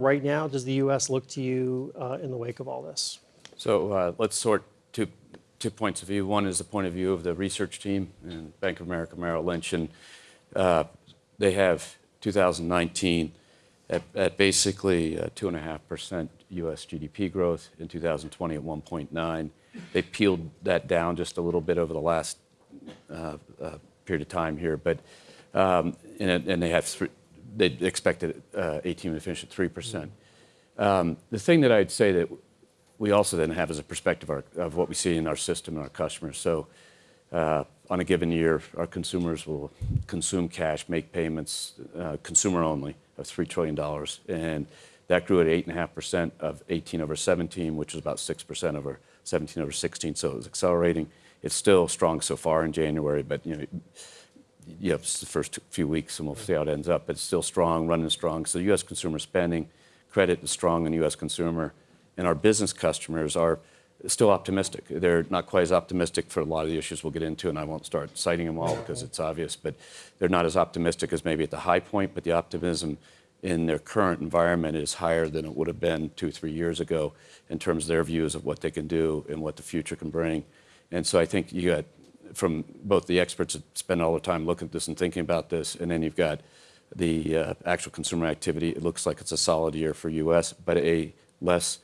right now? Does the U.S. look to you uh, in the wake of all this? So uh, let's sort two, two points of view. One is the point of view of the research team in Bank of America Merrill Lynch, and uh, they have 2019 at, at basically 2.5% U.S. GDP growth, in 2020 at 1.9. They peeled that down just a little bit over the last uh, uh, period of time here, but um, and, and, they have they expected uh, 18 to finish at 3%. Um, the thing that I'd say that we also then have is a perspective of, of what we see in our system and our customers. So uh, on a given year, our consumers will consume cash, make payments, uh, consumer only, of $3 trillion. And that grew at 8.5% of 18 over 17, which is about 6% over 17 over 16. So it was accelerating. It's still strong so far in January, but you know, you have the first few weeks, and we'll see how it ends up. But it's still strong, running strong. So U.S. consumer spending, credit is strong in U.S. consumer, and our business customers are still optimistic. They're not quite as optimistic for a lot of the issues we'll get into, and I won't start citing them all because it's obvious, but they're not as optimistic as maybe at the high point, but the optimism in their current environment is higher than it would have been two, three years ago in terms of their views of what they can do and what the future can bring. And so I think you got from both the experts that spend all the time looking at this and thinking about this, and then you've got the uh, actual consumer activity. It looks like it's a solid year for U.S., but a less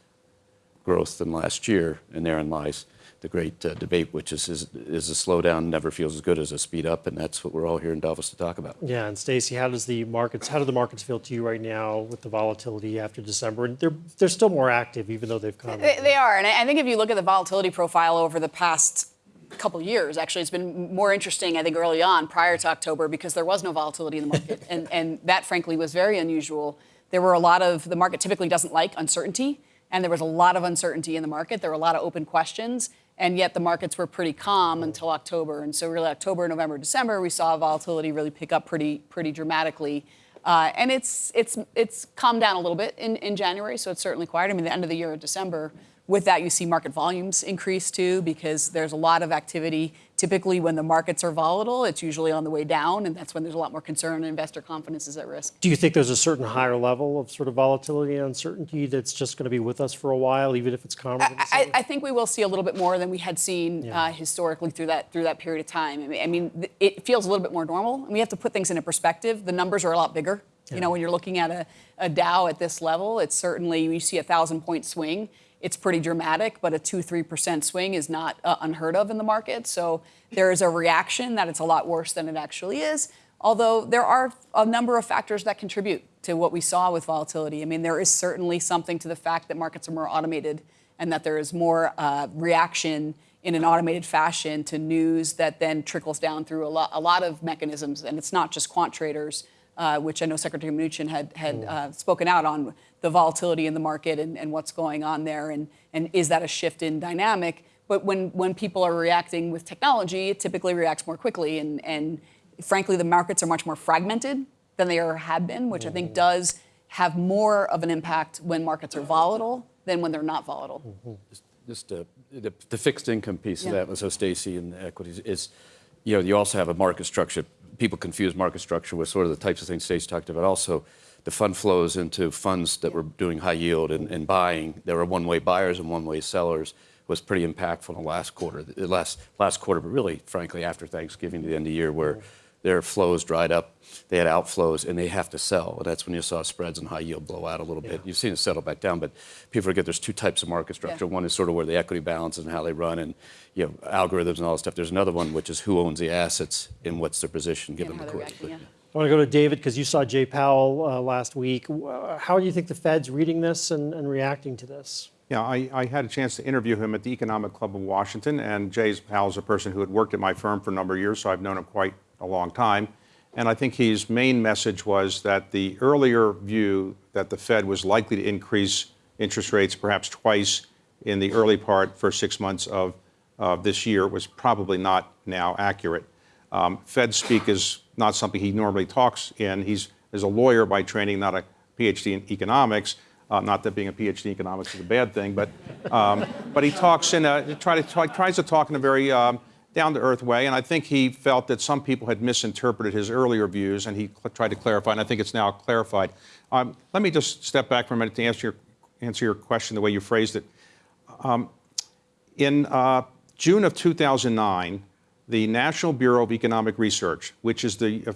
growth than last year, and therein lies the great uh, debate, which is, is, is a slowdown never feels as good as a speed up, and that's what we're all here in Davos to talk about. Yeah, and Stacy, how does the markets, how do the markets feel to you right now with the volatility after December? And they're they're still more active, even though they've come. They, they are, and I think if you look at the volatility profile over the past couple years, actually, it's been more interesting, I think, early on, prior to October, because there was no volatility in the market, and and that, frankly, was very unusual. There were a lot of the market typically doesn't like uncertainty and there was a lot of uncertainty in the market. There were a lot of open questions, and yet the markets were pretty calm until October. And so really October, November, December, we saw volatility really pick up pretty pretty dramatically. Uh, and it's it's it's calmed down a little bit in, in January, so it's certainly quiet. I mean, the end of the year in December with that, you see market volumes increase too, because there's a lot of activity. Typically, when the markets are volatile, it's usually on the way down, and that's when there's a lot more concern and investor confidence is at risk. Do you think there's a certain higher level of sort of volatility and uncertainty that's just going to be with us for a while, even if it's calmer? I, I, think we will see a little bit more than we had seen yeah. uh, historically through that through that period of time. I mean, I mean, it feels a little bit more normal. And we have to put things into perspective. The numbers are a lot bigger. Yeah. You know, when you're looking at a, a Dow at this level, it's certainly you see a thousand point swing it's pretty dramatic, but a 2 3% swing is not uh, unheard of in the market. So there is a reaction that it's a lot worse than it actually is. Although there are a number of factors that contribute to what we saw with volatility. I mean, there is certainly something to the fact that markets are more automated and that there is more uh, reaction in an automated fashion to news that then trickles down through a lot, a lot of mechanisms. And it's not just quant traders uh, which I know Secretary Mnuchin had, had mm. uh, spoken out on the volatility in the market and, and what's going on there, and, and is that a shift in dynamic? But when, when people are reacting with technology, it typically reacts more quickly, and, and frankly, the markets are much more fragmented than they ever have been, which. I think mm-hmm. does have more of an impact when markets are volatile than when they're not volatile. Mm-hmm. Just, just uh, the, the, fixed income piece yeah. of that, so Stacey and the equities is, you know, you also have a market structure people confuse market structure with sort of the types of things Stace talked about. Also, the fund flows into funds that were doing high yield and, and buying. There were one-way buyers and one-way sellers was pretty impactful in the last quarter, the last last quarter, but really, frankly, after Thanksgiving to the end of the year, where their flows dried up, they had outflows, and they have to sell. And that's when you saw spreads and high yield blow out a little yeah. bit. You've seen it settle back down, but people forget there's two types of market structure. Yeah. One is sort of where the equity balances and how they run, and you know algorithms and all that stuff. There's another one which is who owns the assets and what's their position given the course. Yeah. I want to go to David because you saw Jay Powell uh, last week. How do you think the Fed's reading this and, and reacting to this? Yeah, I, I, had a chance to interview him at the Economic Club of Washington, and Jay Powell's a person who had worked at my firm for a number of years, so I've known him quite a long time. And I think his main message was that the earlier view that the Fed was likely to increase interest rates perhaps twice in the early part, for six months of uh, this year, was probably not now accurate. Um, Fed speak is not something he normally talks in. He's is a lawyer by training, not a PhD in economics. Uh, not that being a PhD in economics is a bad thing, but um, but he talks in a try to tries to talk in a very um, down to earth way, and I think he felt that some people had misinterpreted his earlier views, and he tried to clarify, and I think it's now clarified. Um, let me just step back for a minute to answer your, answer your question the way you phrased it. Um, in uh, June of 2009, the National Bureau of Economic Research, which is the uh,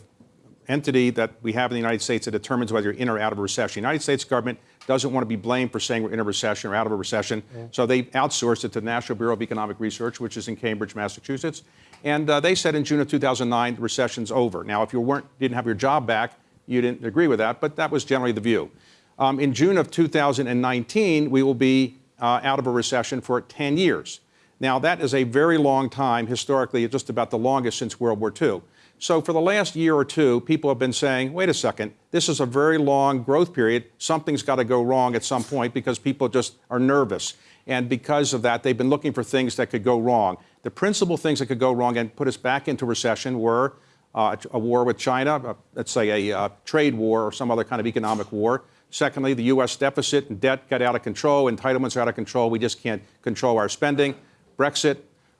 entity that we have in the United States that determines whether you're in or out of a recession. The United States government doesn't want to be blamed for saying we're in a recession or out of a recession, so they outsourced it to the National Bureau of Economic Research, which is in Cambridge, Massachusetts. And uh, they said in June of 2009, the recession's over. Now, if you weren't, didn't have your job back, you didn't agree with that, but that was generally the view. Um, in June of 2019, we will be uh, out of a recession for 10 years. Now, that is a very long time, historically, just about the longest since World War II. So, for the last year or two, people have been saying, wait a second, this is a very long growth period. Something's got to go wrong at some point because people just are nervous. And because of that, they've been looking for things that could go wrong. The principal things that could go wrong and put us back into recession were uh, a war with China, uh, let's say a uh, trade war or some other kind of economic war. Secondly, the U.S. deficit and debt got out of control, entitlements are out of control, we just can't control our spending. Brexit,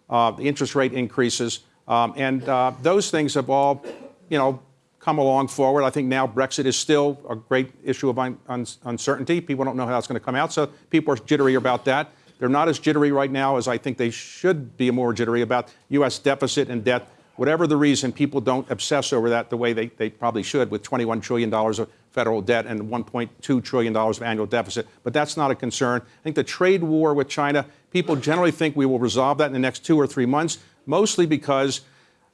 uh, the interest rate increases, um, and uh, those things have all, you know, come along forward. I think now Brexit is still a great issue of un- un- uncertainty. People don't know how it's going to come out, so people are jittery about that. They're not as jittery right now as I think they should be more jittery about U.S. deficit and debt. Whatever the reason, people don't obsess over that the way they, they probably should with $21 trillion of federal debt and $1.2 trillion of annual deficit. But that's not a concern. I think the trade war with China, people generally think we will resolve that in the next two or three months, mostly because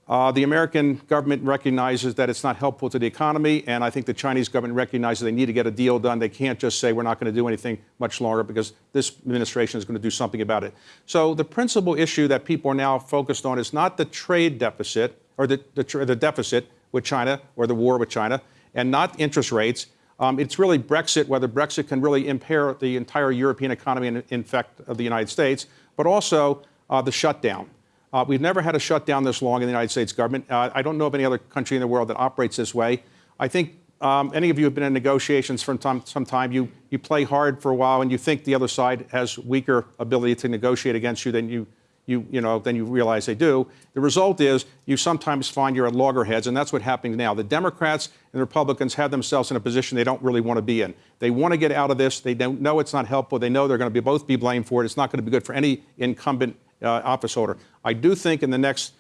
uh, the American government recognizes that it's not helpful to the economy, and I think the Chinese government recognizes they need to get a deal done. They can't just say we're not going to do anything much longer because this administration is going to do something about it. So the principal issue that people are now focused on is not the trade deficit or the, the, the deficit with China or the war with China, and not interest rates. Um, it's really Brexit, whether Brexit can really impair the entire European economy and in fact of the United States, but also uh, the shutdown. Uh, we've never had a shutdown this long in the United States government. Uh, I don't know of any other country in the world that operates this way. I think um, any of you have been in negotiations for time, some time. You, you play hard for a while and you think the other side has weaker ability to negotiate against you than you, you, you know, than you realize they do. The result is you sometimes find you're at loggerheads, and that's what's happening now. The Democrats and the Republicans have themselves in a position they don't really want to be in. They want to get out of this. They don't know it's not helpful. They know they're going to be, both be blamed for it. It's not going to be good for any incumbent uh, office holder. I do think in the next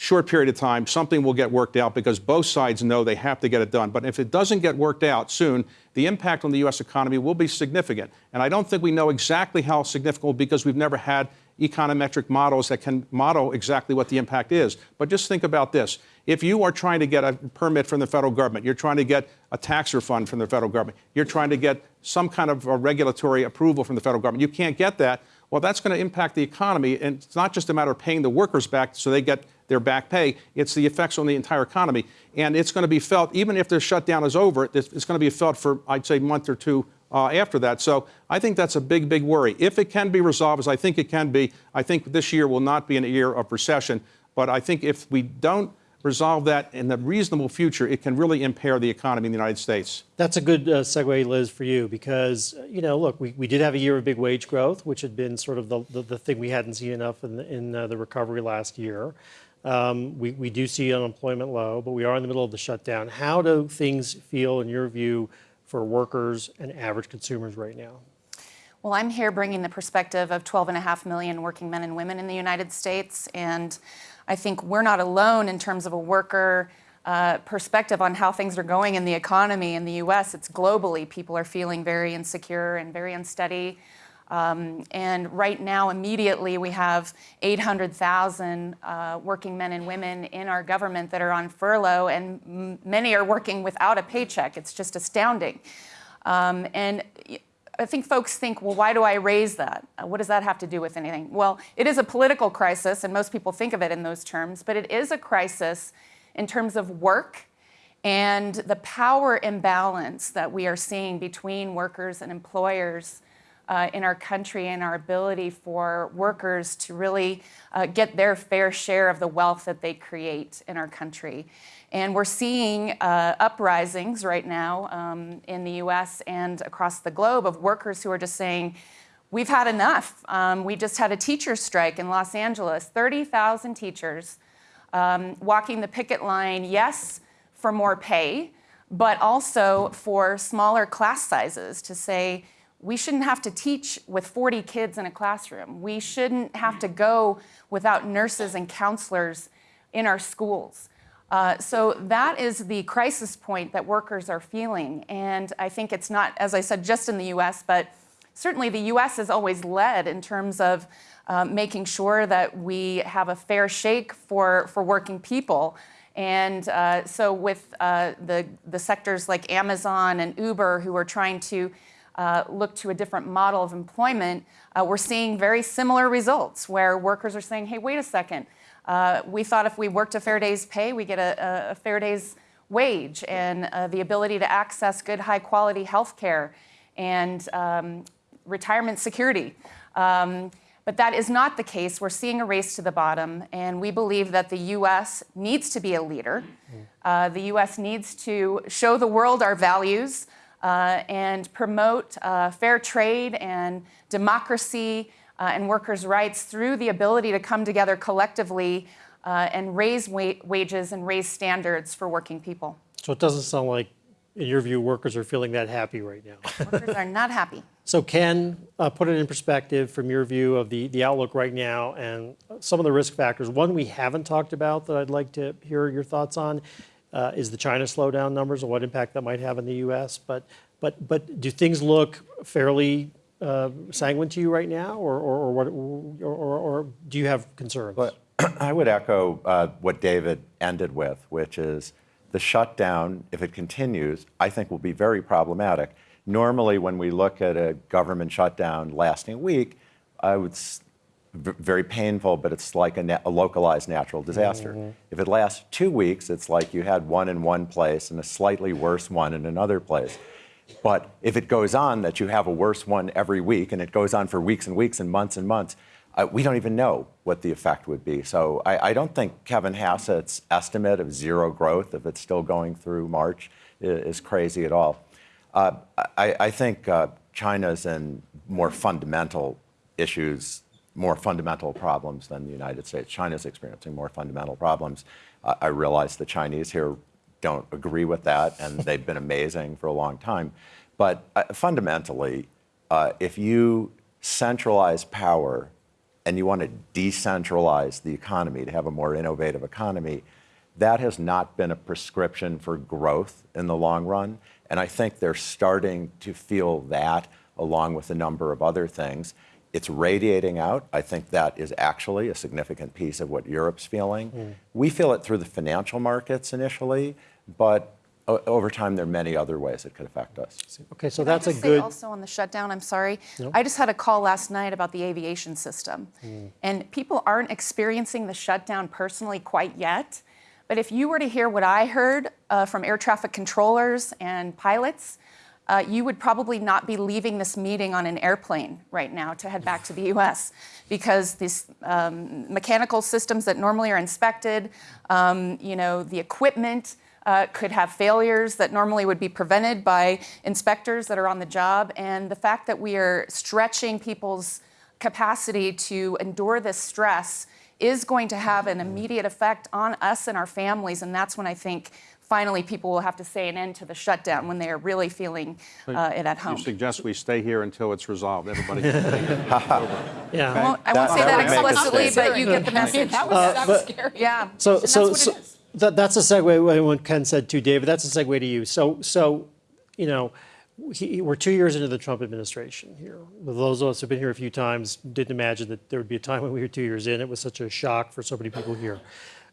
short period of time, something will get worked out because both sides know they have to get it done. But if it doesn't get worked out soon, the impact on the U.S. economy will be significant. And I don't think we know exactly how significant because we've never had econometric models that can model exactly what the impact is. But just think about this. If you are trying to get a permit from the federal government, you're trying to get a tax refund from the federal government, you're trying to get some kind of a regulatory approval from the federal government, you can't get that well, that's going to impact the economy. And it's not just a matter of paying the workers back so they get their back pay, it's the effects on the entire economy. And it's going to be felt, even if the shutdown is over, it's going to be felt for, I'd say, a month or two uh, after that. So I think that's a big, big worry. If it can be resolved, as I think it can be, I think this year will not be a year of recession. But I think if we don't resolve that in the reasonable future, it can really impair the economy in the United States. That's a good uh, segue, Liz, for you, because, you know, look, we, we did have a year of big wage growth, which had been sort of the, the, the thing we hadn't seen enough in the, in, uh, the recovery last year. Um, we, we do see unemployment low, but we are in the middle of the shutdown. How do things feel, in your view, for workers and average consumers right now? Well, I'm here bringing the perspective of 12.5 million working men and women in the United States. And I think we're not alone in terms of a worker uh, perspective on how things are going in the economy in the US. It's globally. People are feeling very insecure and very unsteady. Um, and right now, immediately, we have 800,000 uh, working men and women in our government that are on furlough, and many are working without a paycheck. It's just astounding. Um, and I think folks think, well, why do I raise that? Uh, what does that have to do with anything? Well, it is a political crisis, and most people think of it in those terms, but it is a crisis in terms of work and the power imbalance that we are seeing between workers and employers uh, in our country and our ability for workers to really uh, get their fair share of the wealth that they create in our country. And we're seeing uh, uprisings right now um, in the US and across the globe of workers who are just saying, we've had enough. Um, we just had a teacher strike in Los Angeles, 30,000 teachers um, walking the picket line, yes, for more pay, but also for smaller class sizes to say, we shouldn't have to teach with 40 kids in a classroom. We shouldn't have to go without nurses and counselors in our schools. Uh, so that is the crisis point that workers are feeling. And I think it's not, as I said, just in the US, but certainly the US has always led in terms of uh, making sure that we have a fair shake for, for working people. And uh, so with uh, the, the sectors like Amazon and Uber who are trying to uh, look to a different model of employment, uh, we're seeing very similar results where workers are saying, hey, wait a second, uh, we thought if we worked a fair day's pay, we get a, a fair day's wage and uh, the ability to access good, high quality health care and um, retirement security. Um, but that is not the case. We're seeing a race to the bottom, and we believe that the US needs to be a leader. Uh, the US needs to show the world our values uh, and promote uh, fair trade and democracy uh, and workers' rights through the ability to come together collectively uh, and raise wa- wages and raise standards for working people. So it doesn't sound like, in your view, workers are feeling that happy right now. Workers are not happy. So Ken, uh, put it in perspective from your view of the, the outlook right now and some of the risk factors. One we haven't talked about that I'd like to hear your thoughts on uh, is the China slowdown numbers and what impact that might have in the U.S. But, but, but do things look fairly uh, sanguine to you right now, or, or, or, what, or, or, or do you have concerns? But I would echo uh, what David ended with, which is the shutdown, if it continues, I think will be very problematic. Normally, when we look at a government shutdown lasting a week, I would very painful, but it's like a, na- a localized natural disaster. If it lasts two weeks, it's like you had one in one place and a slightly worse one in another place. But if it goes on that you have a worse one every week and it goes on for weeks and weeks and months and months, uh, we don't even know what the effect would be. So I, I don't think Kevin Hassett's estimate of zero growth, if it's still going through March, is, is crazy at all. Uh, I, I think uh, China's in more fundamental issues, more fundamental problems than the United States. China's experiencing more fundamental problems. Uh, I realize the Chinese here don't agree with that, and they've been amazing for a long time. But uh, fundamentally, uh, if you centralize power and you want to decentralize the economy to have a more innovative economy, that has not been a prescription for growth in the long run. And I think they're starting to feel that along with a number of other things. It's radiating out. I think that is actually a significant piece of what Europe's feeling. We feel it through the financial markets initially, but o- over time, there are many other ways it could affect us. okay, so Can I that's a just say good. also on the shutdown, I'm sorry. I just had a call last night about the aviation system. And people aren't experiencing the shutdown personally quite yet. But if you were to hear what I heard uh, from air traffic controllers and pilots, uh, you would probably not be leaving this meeting on an airplane right now to head back to the US because these um, mechanical systems that normally are inspected, um, you know, the equipment uh, could have failures that normally would be prevented by inspectors that are on the job. And the fact that we are stretching people's capacity to endure this stress is going to have an immediate effect on us and our families. And that's when I think finally people will have to say an end to the shutdown when they are really feeling uh, it at home. You suggest we stay here until it's resolved. Everybody can stay. Yeah. I won't, I won't That- say that that would make a explicitly, but you get the message. that was, that was scary. Yeah. So, and so, that's so what it is. that, that's a segue when Ken said to David. That's a segue to you. So, so, you know, he, we're two years into the Trump administration here. Those of us who've been here a few times didn't imagine that there would be a time when we were two years in. It was such a shock for so many people here.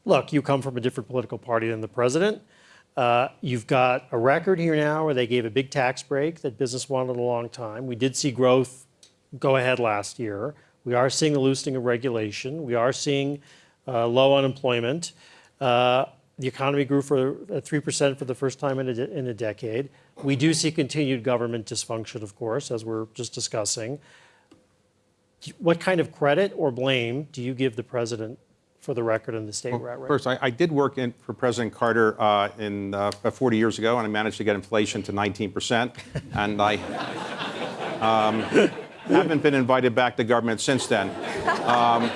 Look, you come from a different political party than the president. Uh, you've got a record here now where they gave a big tax break that business wanted a long time. We did see growth go ahead last year. We are seeing a loosening of regulation. We are seeing uh, low unemployment. Uh, the economy grew for uh, 3% for the first time in a, in a decade. We do see continued government dysfunction, of course, as we're just discussing. What kind of credit or blame do you give the president for the record in the state we're at right First, I, I did work in, for President Carter uh, in uh, about 40 years ago, and I managed to get inflation to 19%. and I, um, haven't been invited back to government since then. Um,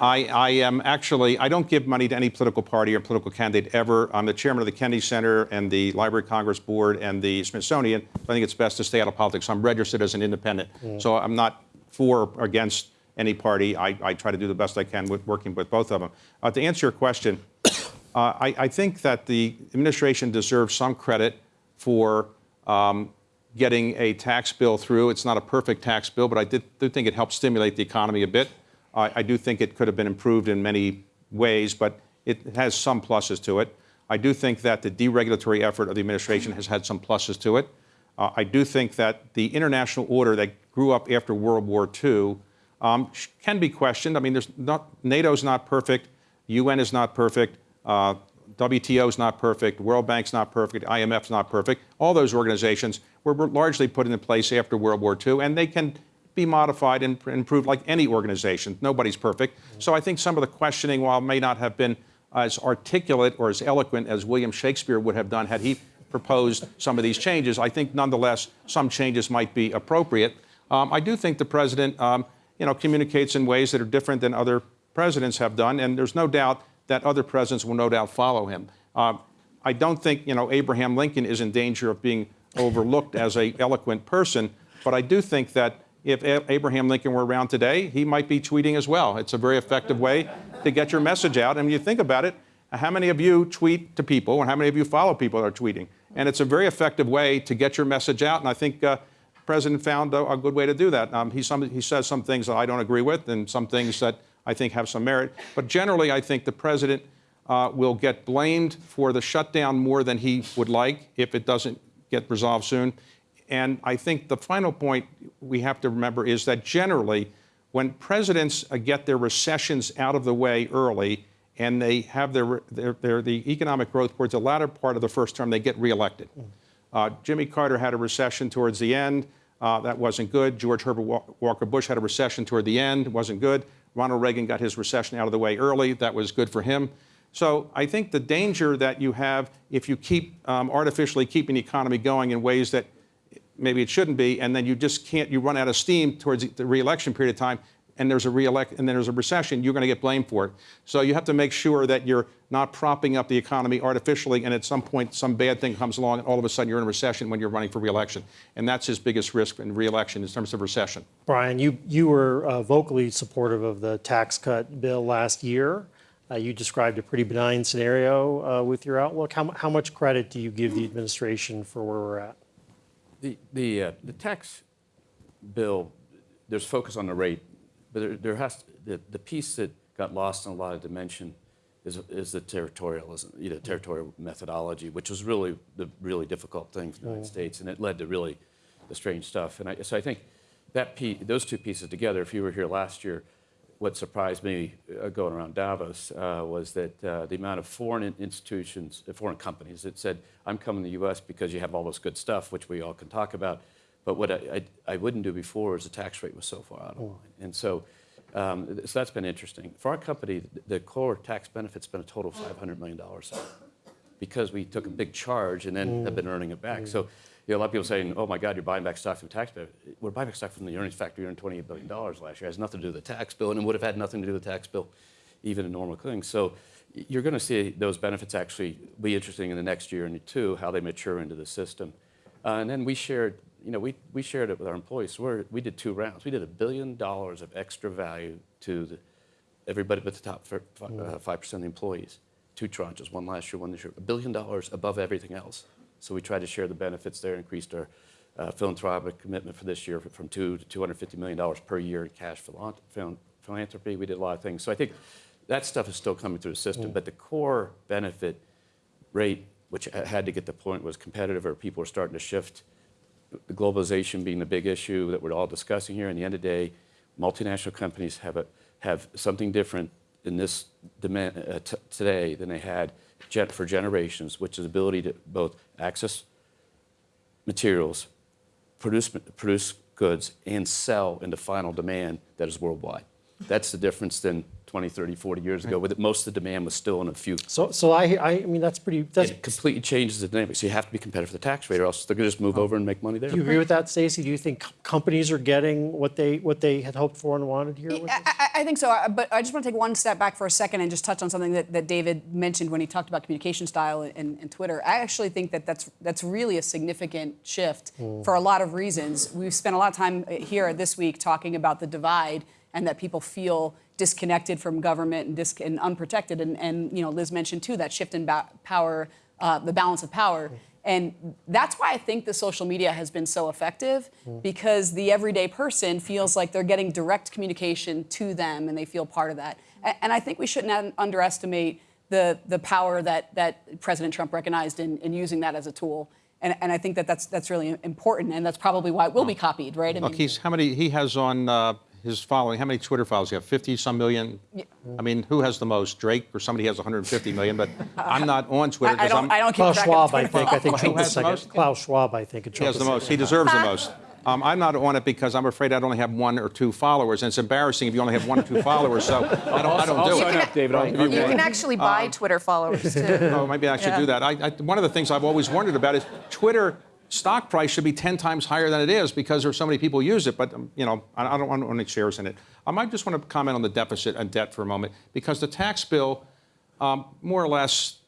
I, I am actually, I don't give money to any political party or political candidate ever. I'm the chairman of the Kennedy Center and the Library of Congress Board and the Smithsonian. I think it's best to stay out of politics. I'm registered as an independent. So I'm not for or against any party. I, I try to do the best I can with working with both of them. Uh, to answer your question, uh, I, I think that the administration deserves some credit for um, getting a tax bill through. It's not a perfect tax bill, but I did, do think it helped stimulate the economy a bit. I, I do think it could have been improved in many ways, but it has some pluses to it. I do think that the deregulatory effort of the administration has had some pluses to it. Uh, I do think that the international order that grew up after World War II um, can be questioned. I mean, there's not, NATO's not perfect, UN is not perfect, uh, is not perfect, World Bank's not perfect, IMF's not perfect. All those organizations were, were largely put into place after World War II, and they can be modified and improved like any organization. Nobody's perfect. So I think some of the questioning, while may not have been as articulate or as eloquent as William Shakespeare would have done had he proposed some of these changes, I think nonetheless some changes might be appropriate. Um, I do think the president, um, you know, communicates in ways that are different than other presidents have done, and there's no doubt that other presidents will no doubt follow him. Um, I don't think, you know, Abraham Lincoln is in danger of being overlooked as a eloquent person, but I do think that if Abraham Lincoln were around today, he might be tweeting as well. It's a very effective way to get your message out. And you think about it, how many of you tweet to people, and how many of you follow people that are tweeting? And it's a very effective way to get your message out. And I think uh, president found a, a good way to do that. Um, he, some, he says some things that I don't agree with, and some things that I think have some merit. But generally, I think the president uh, will get blamed for the shutdown more than he would like if it doesn't get resolved soon. And I think the final point we have to remember is that generally, when presidents uh, get their recessions out of the way early and they have their, their, their the economic growth towards the latter part of the first term, they get reelected. Uh, Jimmy Carter had a recession towards the end. Uh, that wasn't good. George Herbert Walker Bush had a recession toward the end. wasn't good. Ronald Reagan got his recession out of the way early. That was good for him. So I think the danger that you have if you keep um, artificially keeping the economy going in ways that maybe it shouldn't be, and then you just can't, you run out of steam towards the reelection period of time, and there's a reelect, and then there's a recession, you're going to get blamed for it. So you have to make sure that you're not propping up the economy artificially, and at some point some bad thing comes along, and all of a sudden you're in a recession when you're running for reelection, and that's his biggest risk in reelection in terms of recession. Brian, you, you were uh, vocally supportive of the tax cut bill last year. Uh, You described a pretty benign scenario uh, with your outlook. How, how much credit do you give the administration for where we're at? The, the, uh, the tax bill, there's focus on the rate, but there, there has, the, the piece that got lost in a lot of dimension is, is the territorialism, you know, territorial methodology, which was really the really difficult thing for the United States, and it led to really the strange stuff. And I, so I think that piece, those two pieces together, if you were here last year, what surprised me uh, going around Davos uh, was that uh, the amount of foreign institutions, uh, foreign companies that said, I'm coming to the US because you have all this good stuff, which we all can talk about. But what I, I, I wouldn't do before is the tax rate was so far out of line. And so, um, so that's been interesting. For our company, the core tax benefit's been a total of $500 million because we took a big charge and then have been earning it back. So, you know, a lot of people saying, "Oh my God, you're buying back stock from tax bill." We're buying back stock from the earnings factor. You earned 28 billion dollars last year. It has nothing to do with the tax bill, and it would have had nothing to do with the tax bill, even in normal things. So, you're going to see those benefits actually be interesting in the next year and two, how they mature into the system. Uh, and then we shared, you know, we, we shared it with our employees. So we're, we did two rounds. We did a billion dollars of extra value to the, everybody but the top fir- fi- uh, 5% of the employees. Two tranches, one last year, one this year. A billion dollars above everything else. So we tried to share the benefits there, increased our uh, philanthropic commitment for this year from two to $250 million per year in cash philan- philan- philanthropy. We did a lot of things. So I think that stuff is still coming through the system. But the core benefit rate, which had to get the point was competitive or people were starting to shift globalization being the big issue that we're all discussing here. In the end of the day, multinational companies have, a, have something different in this demand, uh, today than they had gen- for generations, which is ability to both access materials, produce, produce goods, and sell into final demand that is worldwide. That's the difference than 20, 30, 40 years ago, but most of the demand was still in a few. So, so I, I, I mean, that's pretty, that's, It completely changes the dynamic. So you have to be competitive with the tax rate, or else they're going to just move over and make money there. do you agree with that, Stacy? Do you think com- companies are getting what they, what they had hoped for and wanted here? with? I, I- I think so, uh, but I just want to take one step back for a second and just touch on something that, that David mentioned when he talked about communication style and, and Twitter. I actually think that that's, that's really a significant shift for a lot of reasons. We've spent a lot of time uh, here this week talking about the divide and that people feel disconnected from government and, dis- and unprotected. And, and, you know, Liz mentioned too that shift in ba- power, uh, the balance of power. And that's why I think the social media has been so effective because the everyday person feels like they're getting direct communication to them and they feel part of that. And I think we shouldn't underestimate the, the power that, that President Trump recognized in, in using that as a tool. And, and I think that that's, that's really important and that's probably why it will be copied, right? I Look, mean- he's, how many, he has on uh, his following, how many Twitter followers? You have 50 some million? I mean, who has the most? Drake or somebody has 150 million, but I'm not on Twitter I, I don't, I'm. I don't keep Klaus track Schwab, of I think, I think followers. Trump has the second. most? Klaus Schwab, I think. He has the most. He deserves the most. Um, I'm not on it because I'm afraid I'd only have one or two followers, and it's embarrassing if you only have one or two followers. So I don't, I don't do it. up, David. I'll You you can actually buy Twitter followers too. Oh, maybe I should Yeah. do that. I, I, one of the things I've always wondered about is Twitter stock price should be 10 times higher than it is because there's so many people use it. But um, you know, I, don't want any shares in it. I might just want to comment on the deficit and debt for a moment because the tax bill, um, more or less,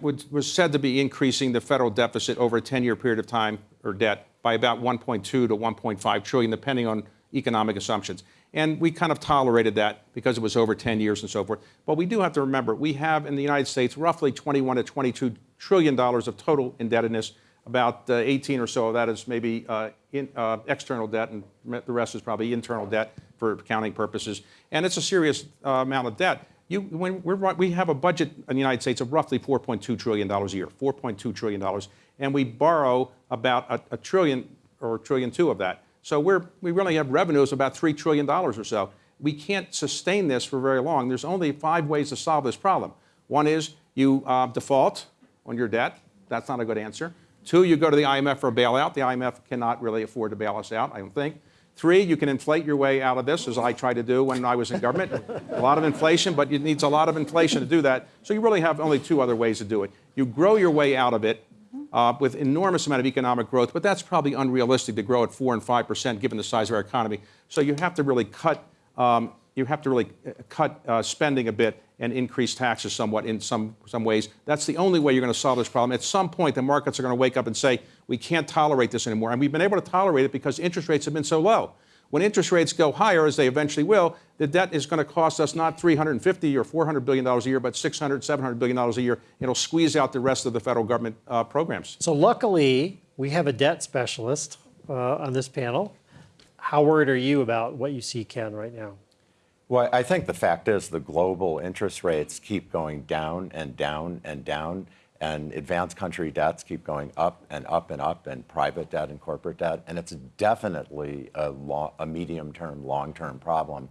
would- was said to be increasing the federal deficit over a 10-year period of time or debt by about 1.2 to 1.5 trillion, depending on economic assumptions. And we kind of tolerated that because it was over 10 years and so forth. But we do have to remember, we have in the United States roughly 21 to 22 trillion dollars of total indebtedness. About uh, 18 or so of that is maybe uh, in, uh, external debt, and the rest is probably internal debt for accounting purposes. And it's a serious amount of debt. You, when we have a budget in the United States of roughly $4.2 trillion a year, $4.2 trillion, and we borrow about a, a trillion or a trillion two of that. So we're, we really have revenues about $3 trillion or so. We can't sustain this for very long. There's only five ways to solve this problem. One is you uh, default on your debt. That's not a good answer. Two, you go to the IMF for a bailout. The IMF cannot really afford to bail us out, I don't think. Three, you can inflate your way out of this, as I tried to do when I was in government. a lot of inflation, but it needs a lot of inflation to do that. So you really have only two other ways to do it. You grow your way out of it uh, with enormous amount of economic growth, but that's probably unrealistic to grow at four and five percent given the size of our economy. So you have to really cut. Um, you have to really uh, cut uh, spending a bit and increase taxes somewhat in some, some ways. That's the only way you're going to solve this problem. At some point, the markets are going to wake up and say, we can't tolerate this anymore. And we've been able to tolerate it because interest rates have been so low. When interest rates go higher, as they eventually will, the debt is going to cost us not 350 or 400 billion dollars a year, but 600, 700 billion dollars a year. It'll squeeze out the rest of the federal government uh, programs. So luckily, we have a debt specialist uh, on this panel. How worried are you about what you see, Ken, right now? Well, I think the fact is the global interest rates keep going down and down and down, and advanced country debts keep going up and up and up, and private debt and corporate debt, and it's definitely a, lo- a medium-term, long-term problem.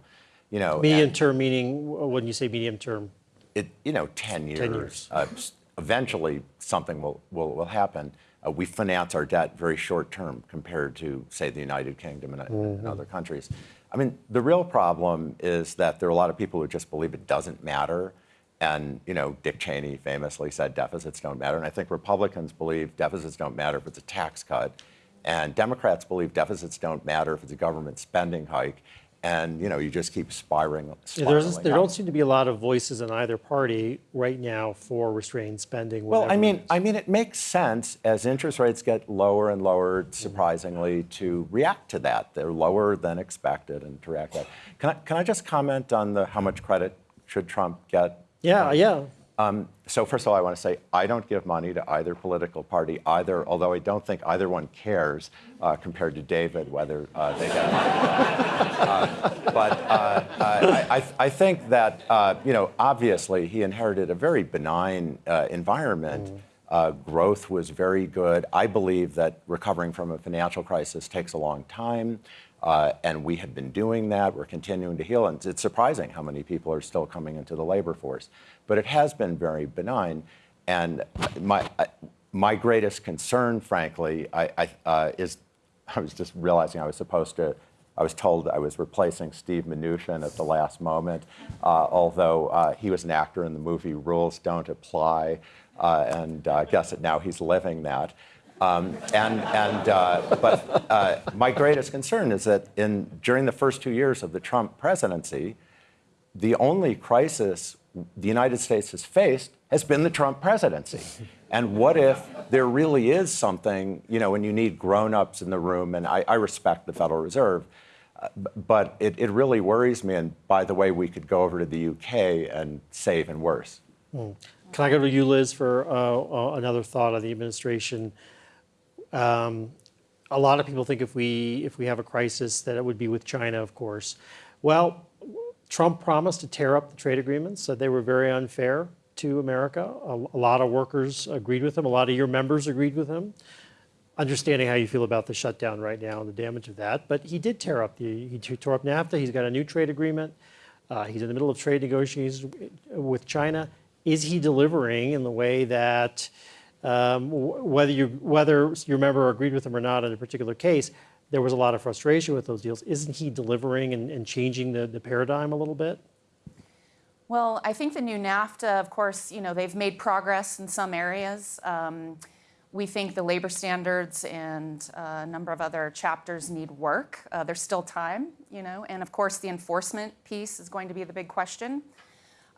You know, medium-term meaning, when you say medium term, it, you know, 10 years. 10 years. Uh, eventually, something will, will, will happen. Uh, we finance our debt very short term compared to, say, the United Kingdom and, and other countries. I mean, the real problem is that there are a lot of people who just believe it doesn't matter. And, you know, Dick Cheney famously said deficits don't matter. And I think Republicans believe deficits don't matter if it's a tax cut. And Democrats believe deficits don't matter if it's a government spending hike. And, you know, you just keep spiraling. Yeah, spiraling There's, there don't seem to be a lot of voices in either party right now for restrained spending. Well, I mean. I mean, it makes sense as interest rates get lower and lower, mm-hmm. surprisingly, to react to that. They're lower than expected, and to react to that. Can I, can I just comment on the how much credit should Trump get? yeah, um, yeah. Um, so first of all, I want to say I don't give money to either political party, either. Although I don't think either one cares uh, compared to David whether uh, they get money. Uh, but uh, I, I, I think that uh, you know, obviously, he inherited a very benign uh, environment. Uh, growth was very good. I believe that recovering from a financial crisis takes a long time. Uh, and we have been doing that. We're continuing to heal. And it's surprising how many people are still coming into the labor force. But it has been very benign. And my, my greatest concern, frankly, I, I, uh, is I was just realizing I was supposed to I was told I was replacing Steve Mnuchin at the last moment, uh, although uh, he was an actor in the movie Rules Don't Apply, uh, and I guess that now he's living that. Um, and and uh, but uh, my greatest concern is that in during the first two years of the Trump presidency, the only crisis the United States has faced has been the Trump presidency. And what if there really is something, you know, when you need grown-ups in the room, and I, I respect the Federal Reserve, uh, but it, it really worries me. And by the way, we could go over to the UK and save and worse. Can I go to you, Liz, for uh, uh, another thought on the administration? Um, a lot of people think if we if we have a crisis that it would be with China, of course. Well, Trump promised to tear up the trade agreements, said they were very unfair to America. A, a lot of workers agreed with him. A lot of your members agreed with him. Understanding how you feel about the shutdown right now and the damage of that, but he did tear up the he tore up NAFTA. He's got a new trade agreement. Uh, he's in the middle of trade negotiations with China. Is he delivering in the way that, um, whether you whether your member agreed with him or not in a particular case, there was a lot of frustration with those deals. Isn't he delivering and, and changing the, the paradigm a little bit? Well, I think the new NAFTA, of course, you know, they've made progress in some areas. Um, we think the labor standards and uh, a number of other chapters need work. Uh, there's still time, you know, and of course the enforcement piece is going to be the big question.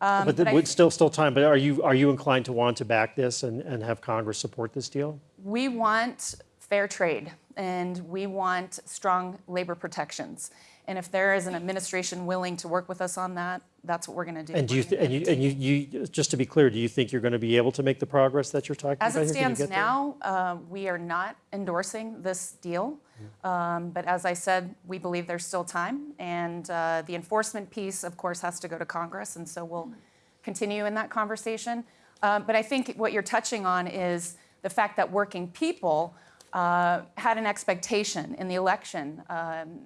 Um, but but I still still time. But are you are you inclined to want to back this and, and have Congress support this deal? We want fair trade and we want strong labor protections. And if there is an administration willing to work with us on that, that's what we're going to do. And do you th- and you and you, you just to be clear, do you think you're going to be able to make the progress that you're talking As about? it here? Stands now, uh, we are not endorsing this deal. Um, But as I said, we believe there's still time. And uh, the enforcement piece, of course, has to go to Congress, and so we'll continue in that conversation. Uh, But I think what you're touching on is the fact that working people uh, had an expectation in the election um,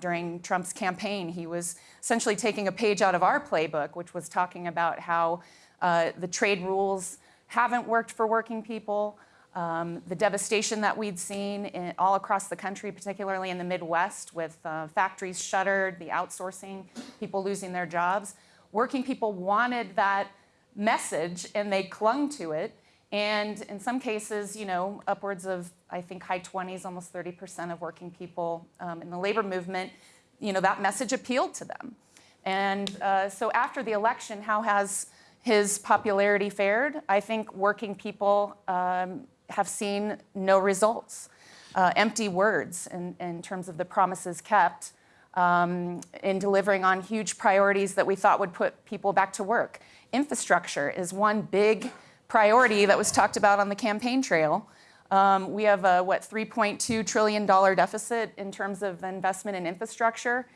during Trump's campaign. He was essentially taking a page out of our playbook, which was talking about how uh, the trade rules haven't worked for working people, um, the devastation that we'd seen in, all across the country, particularly in the Midwest, with uh, factories shuttered, the outsourcing, people losing their jobs. Working people wanted that message and they clung to it. And in some cases, you know, upwards of, I think, high 20s, almost 30% of working people um, in the labor movement, you know, that message appealed to them. And uh, so after the election, how has his popularity fared? I think working people um, have seen no results, uh, empty words in, in terms of the promises kept um, in delivering on huge priorities that we thought would put people back to work. Infrastructure is one big priority that was talked about on the campaign trail. Um, we have a, what, $3.2 trillion deficit in terms of investment in infrastructure.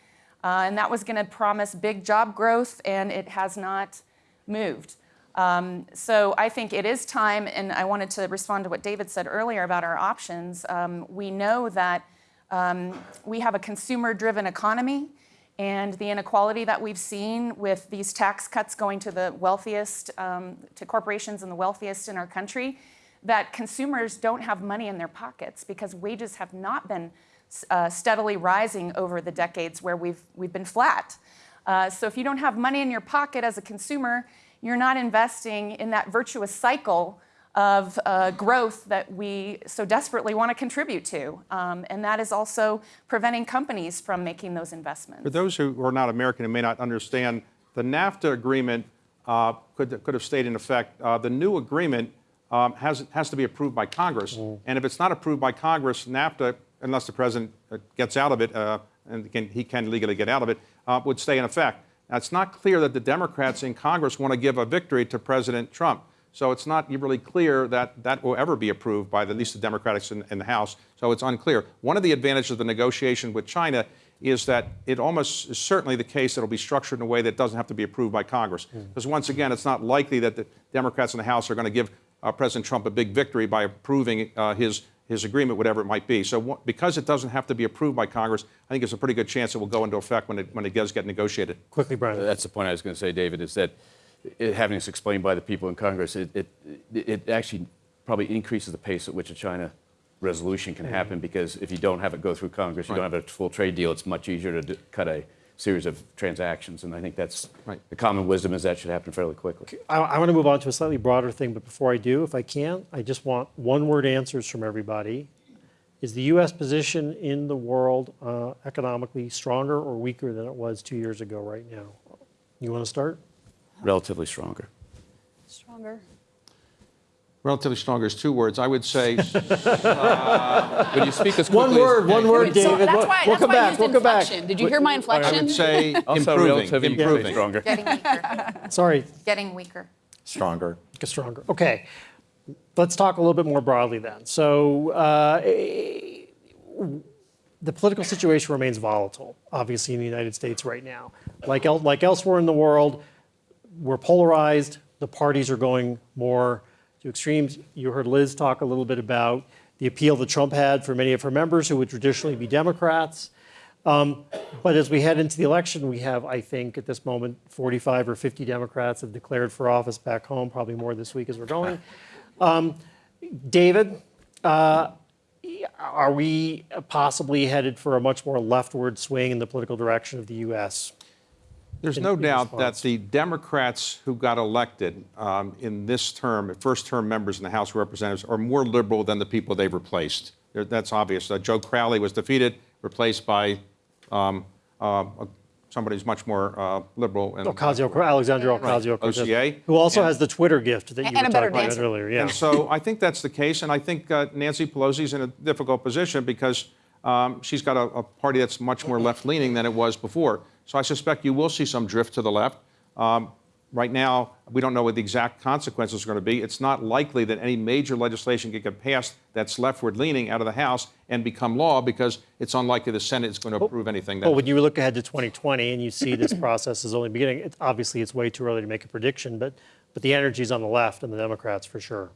Uh, and that was going to promise big job growth, and it has not moved. Um, so I think it is time, and I wanted to respond to what David said earlier about our options. Um, we know that um, we have a consumer driven economy, and the inequality that we've seen with these tax cuts going to the wealthiest, um, to corporations and the wealthiest in our country, that consumers don't have money in their pockets because wages have not been uh, steadily rising over the decades where we've, we've been flat. Uh, so if you don't have money in your pocket as a consumer, you're not investing in that virtuous cycle of uh, growth that we so desperately want to contribute to. Um, and that is also preventing companies from making those investments. For those who are not American and may not understand, the NAFTA agreement uh, could, could have stayed in effect. Uh, the new agreement um, has, has to be approved by Congress. And if it's not approved by Congress, NAFTA, unless the president uh, gets out of it, uh, and can, he can legally get out of it, uh, would stay in effect. Now, it's not clear that the Democrats in Congress want to give a victory to President Trump. So it's not really clear that that will ever be approved by the, at least the Democrats in, in the House. So it's unclear. One of the advantages of the negotiation with China is that it almost is certainly the case that it'll be structured in a way that doesn't have to be approved by Congress. Because once again, it's not likely that the Democrats in the House are going to give uh, President Trump a big victory by approving uh, his his agreement, whatever it might be. So wh- because it doesn't have to be approved by Congress, I think it's a pretty good chance it will go into effect when it when it does get negotiated. Quickly, Brian. That's the point I was going to say, David, is that it, having this explained by the people in Congress, it, it, it actually probably increases the pace at which a China resolution can happen because if you don't have it go through Congress, you don't have a full trade deal, it's much easier to do- cut a series of transactions. And I think that's, Right. the common wisdom is that should happen fairly quickly. I, I want to move on to a slightly broader thing, but before I do, if I can, I just want one-word answers from everybody. Is the U.S. position in the world uh, economically stronger or weaker than it was two years ago right now? You want to start? Relatively stronger. Stronger. Relatively stronger is two words. I would say When you speak as One quickly as- word, one word, So that's We'll- why, we'll that's come why I back, used we'll come back. inflection. Did you hear my I inflection? would say Also improving, relatively improving. stronger. Getting weaker, Sorry, getting weaker. Stronger. get stronger. Okay, let's talk a little bit more broadly then. So uh, the political situation remains volatile, obviously in the United States right now. Like el- like elsewhere in the world, we're polarized. The parties are going more to extremes. You heard Liz talk a little bit about the appeal that Trump had for many of her members who would traditionally be Democrats. Um, But as we head into the election, we have, I think, at this moment, 45 or 50 Democrats have declared for office back home, probably more this week as we're going. Um, David, uh, are we possibly headed for a much more leftward swing in the political direction of the U.S.? There's in- no in doubt that the Democrats who got elected um, in this term, first-term members in the House of Representatives, are more liberal than the people they've replaced. There- That's obvious. Uh, Joe Crowley was defeated, replaced by um, uh, somebody who's much more uh, liberal. and- Ocasio, Alexandria Ocasio-Cortez, OCA. who also And- has the Twitter gift that you And were talking about earlier. Yeah. And so I think that's the case, and I think uh, Nancy Pelosi's in a difficult position because um, she's got a, a party that's much more left-leaning than it was before. So I suspect you will see some drift to the left. Um, right now, we don't know what the exact consequences are going to be. It's not likely that any major legislation could get passed that's leftward-leaning out of the House and become law because it's unlikely the Senate is going to approve anything. That Well, when you look ahead to 2020 and you see this process is only beginning, it, obviously it's way too early to make a prediction, but, but the energy's on the left and the Democrats for sure.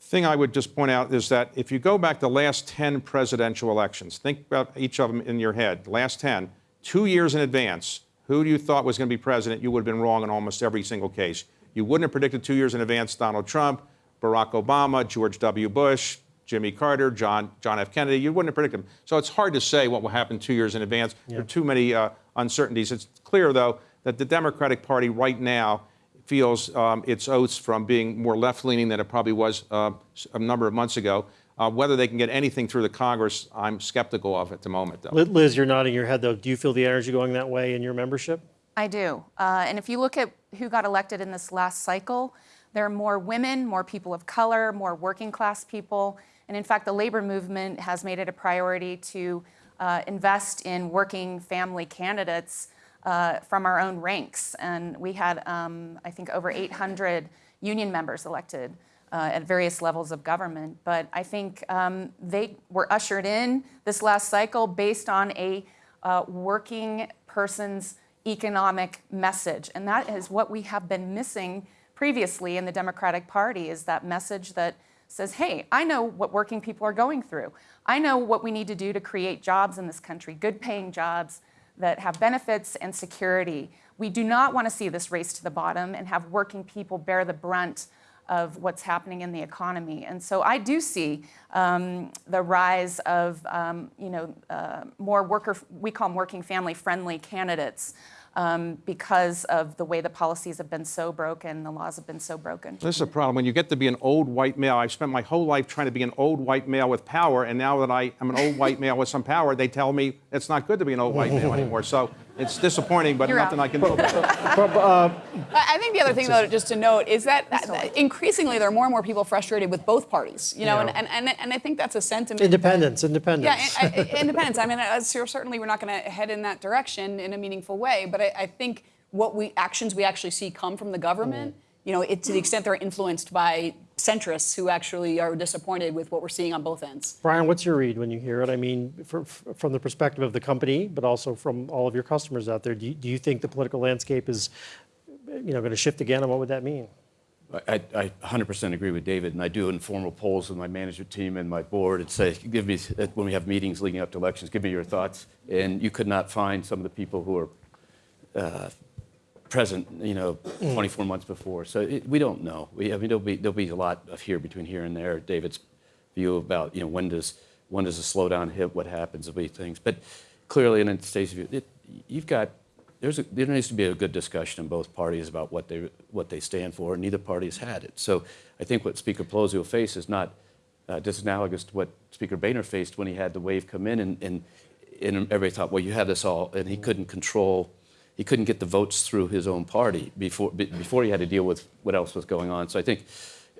thing I would just point out is that if you go back the last 10 presidential elections, think about each of them in your head, last 10, two years in advance, who you thought was going to be president, you would have been wrong in almost every single case. You wouldn't have predicted two years in advance Donald Trump, Barack Obama, George W. Bush, Jimmy Carter, John, John F. Kennedy. You wouldn't have predicted them. So it's hard to say what will happen two years in advance. There are too many uh, uncertainties. It's clear, though, that the Democratic Party right now feels um, its oats from being more left-leaning than it probably was uh, a number of months ago. Uh, whether they can get anything through the Congress, I'm skeptical of at the moment, though. Liz, you're nodding your head though. Do you feel the energy going that way in your membership? I do. Uh, and if you look at who got elected in this last cycle, there are more women, more people of color, more working class people. And in fact, the labor movement has made it a priority to uh, invest in working family candidates uh, from our own ranks. And we had, um, I think, over 800 union members elected uh, at various levels of government. But I think um, they were ushered in this last cycle based on a uh, working person's economic message. And that is what we have been missing previously in the Democratic Party is that message that says, hey, I know what working people are going through. I know what we need to do to create jobs in this country, good paying jobs that have benefits and security. We do not want to see this race to the bottom and have working people bear the brunt of what's happening in the economy. And so I do see um, the rise of, um, you know, uh, more worker, we call them working family friendly candidates um, because of the way the policies have been so broken, the laws have been so broken. This is a problem. When you get to be an old white male, I've spent my whole life trying to be an old white male with power, and now that I am an old white male with some power, they tell me it's not good to be an old white male anymore. So it's disappointing, but You're nothing out. I can do about it. I I think the other thing, though, just to note, is that that increasingly there are more and more people frustrated with both parties. You know, Yeah. and, and, and I think that's a sentiment. that- Independence, independence. Yeah, I- I- independence. I mean, uh, certainly we're not going to head in that direction in a meaningful way. But I, I think what we actions we actually see come from the government, you know, it, to the extent they're influenced by centrists who actually are disappointed with what we're seeing on both ends. Brian, what's your read when you hear it? I mean, for, f- from the perspective of the company, but also from all of your customers out there, do you, do you think the political landscape is, you know, going to shift again, and what would that mean? I, I 100% agree with David, and I do informal polls with my management team and my board and say, give me, when we have meetings leading up to elections, give me your thoughts. And you could not find some of the people who are uh, present, you know, 24 months before. So it, we don't know. We, I mean, there'll be, there'll be a lot of here between here and there. David's view about you know when does when does a slowdown hit, what happens, there'll be things. But clearly, in Stacey's view, it, you've got there's a, there needs to be a good discussion in both parties about what they what they stand for. and Neither party has had it. So I think what Speaker Pelosi will face is not uh, disanalogous to what Speaker Boehner faced when he had the wave come in, and, and, and everybody thought, well, you have this all, and he couldn't control, he couldn't get the votes through his own party before be- before he had to deal with what else was going on. So I think,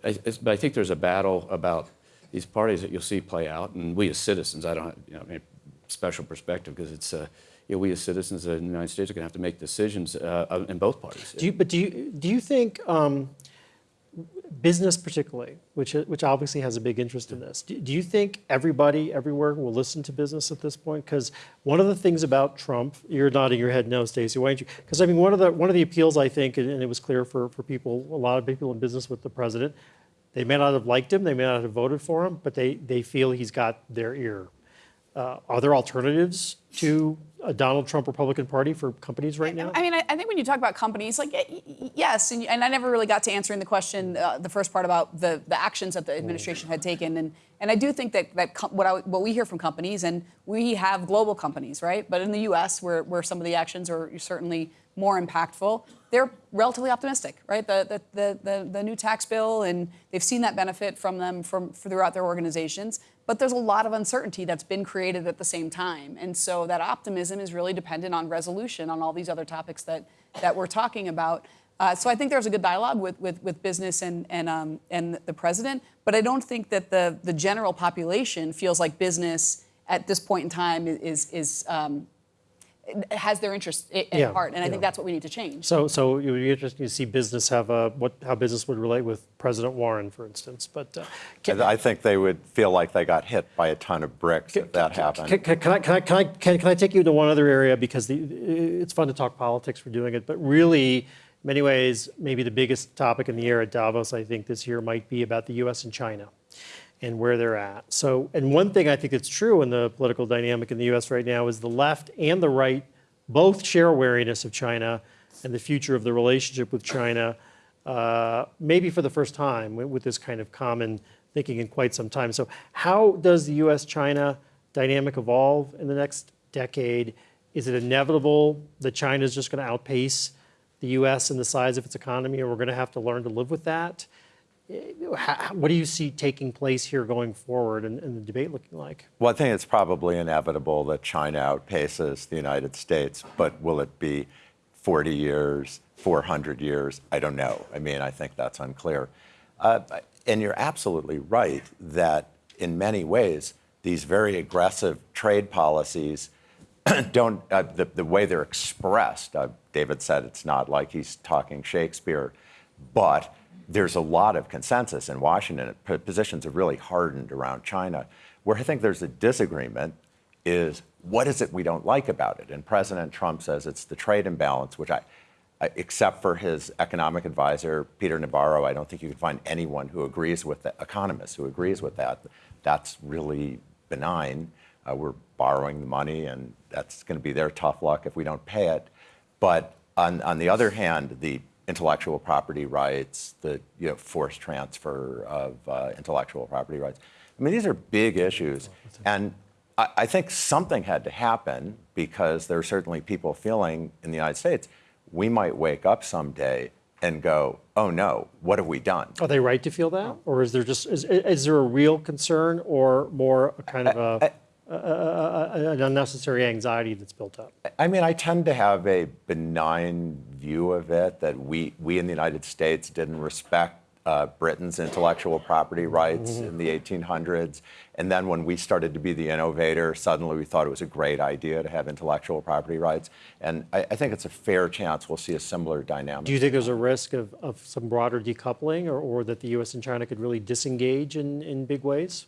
I, but I think there's a battle about these parties that you'll see play out, and we as citizens, I don't, have, you know, mean, special perspective because it's. Uh, you know, we as citizens in the United States are going to have to make decisions uh, in both parties. Do you, but do you, do you think um, business particularly, which, which obviously has a big interest in this, do, do you think everybody everywhere will listen to business at this point? Because one of the things about Trump, you're nodding your head no, Stacey, why don't you? Because I mean, one of the, one of the appeals I think, and it was clear for, for people, a lot of people in business with the president, they may not have liked him, they may not have voted for him, but they, they feel he's got their ear. Uh, are there alternatives to a Donald Trump Republican Party for companies right now? I mean, I, I think when you talk about companies, like yes, and, and I never really got to answering the question, uh, the first part about the, the actions that the administration had taken, and and I do think that that what I, what we hear from companies, and we have global companies, right? But in the U.S., where where some of the actions are certainly more impactful, they're relatively optimistic, right? The the the the, the new tax bill, and they've seen that benefit from them from throughout their organizations. But there's a lot of uncertainty that's been created at the same time. And so that optimism is really dependent on resolution on all these other topics that, that we're talking about. Uh, so I think there's a good dialogue with, with, with business and, and, um, and the president. But I don't think that the, the general population feels like business at this point in time is, is um, has their interest i- at Yeah, heart. And I yeah. think that's what we need to change. So, so it would be interesting to see business have a, what, how business would relate with President Warren, for instance. But uh, can, I think they would feel like they got hit by a ton of bricks if that happened. can, can, can I, can, I, can, I, can, can I take you to one other area because the, it's fun to talk politics for doing it, but really, in many ways, maybe the biggest topic in the air at Davos, I think, this year might be about the U.S. and China and where they're at. So, and one thing I think that's true in the political dynamic in the U.S. right now is the left and the right both share wariness of China and the future of the relationship with China, uh, maybe for the first time with, this kind of common thinking in quite some time. So, how does the US China dynamic evolve in the next decade? Is it inevitable that China is just going to outpace the US in the size of its economy, and we're going to have to learn to live with that? What do you see taking place here going forward and, and the debate looking like? Well, I think it's probably inevitable that China outpaces the United States, but will it be 40 years, 400 years? I don't know. I mean, I think that's unclear. Uh, and you're absolutely right that in many ways, these very aggressive trade policies don't, uh, the, the way they're expressed, uh, David said it's not like he's talking Shakespeare, but there's a lot of consensus in Washington. Positions have really hardened around China. Where I think there's a disagreement is what is it we don't like about it? And President Trump says it's the trade imbalance, which I, except for his economic advisor, Peter Navarro, I don't think you can find anyone who agrees with the economists who agrees with that. That's really benign. Uh, we're borrowing the money, and that's going to be their tough luck if we don't pay it. But on, on the other hand, the intellectual property rights, the you know, forced transfer of uh, intellectual property rights. I mean, these are big issues. And I, I think something had to happen because there are certainly people feeling in the United States, we might wake up someday and go, oh no, what have we done? Are they right to feel that, or is there just is, is there a real concern, or more a kind of a, a, a, an unnecessary anxiety that's built up? I mean, I tend to have a benign view of it that we, we in the United States didn't respect uh, Britain's intellectual property rights in the 1800s. And then when we started to be the innovator, suddenly we thought it was a great idea to have intellectual property rights. And I, I think it's a fair chance we'll see a similar dynamic. Do you think there's a risk of, of some broader decoupling, or, or that the U.S. and China could really disengage in, in big ways?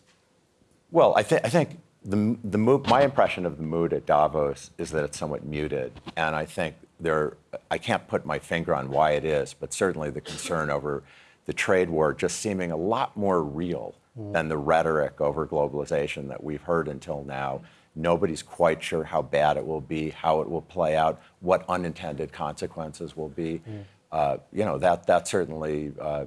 Well, I, th- I think the, the mood, my impression of the mood at Davos is that it's somewhat muted. And I think there, I can't put my finger on why it is, but certainly the concern over the trade war just seeming a lot more real than the rhetoric over globalization that we've heard until now. Nobody's quite sure how bad it will be, how it will play out, what unintended consequences will be. Uh, you know, that, that's certainly uh,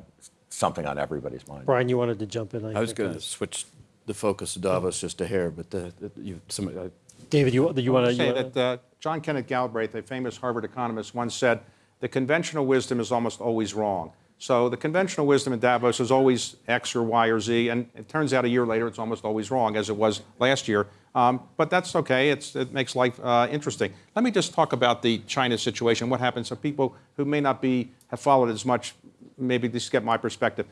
something on everybody's mind. Brian, you wanted to jump in. I was going to switch the focus of Davos just a hair, but the, the, you, some, uh, David, you, you want to? say that uh, John Kenneth Galbraith, a famous Harvard economist, once said, "The conventional wisdom is almost always wrong." So the conventional wisdom in Davos is always X or Y or Z, and it turns out a year later it's almost always wrong, as it was last year. Um, but that's okay. It's, it makes life uh, interesting. Let me just talk about the China situation. What happens? So people who may not be have followed as much, maybe just get my perspective.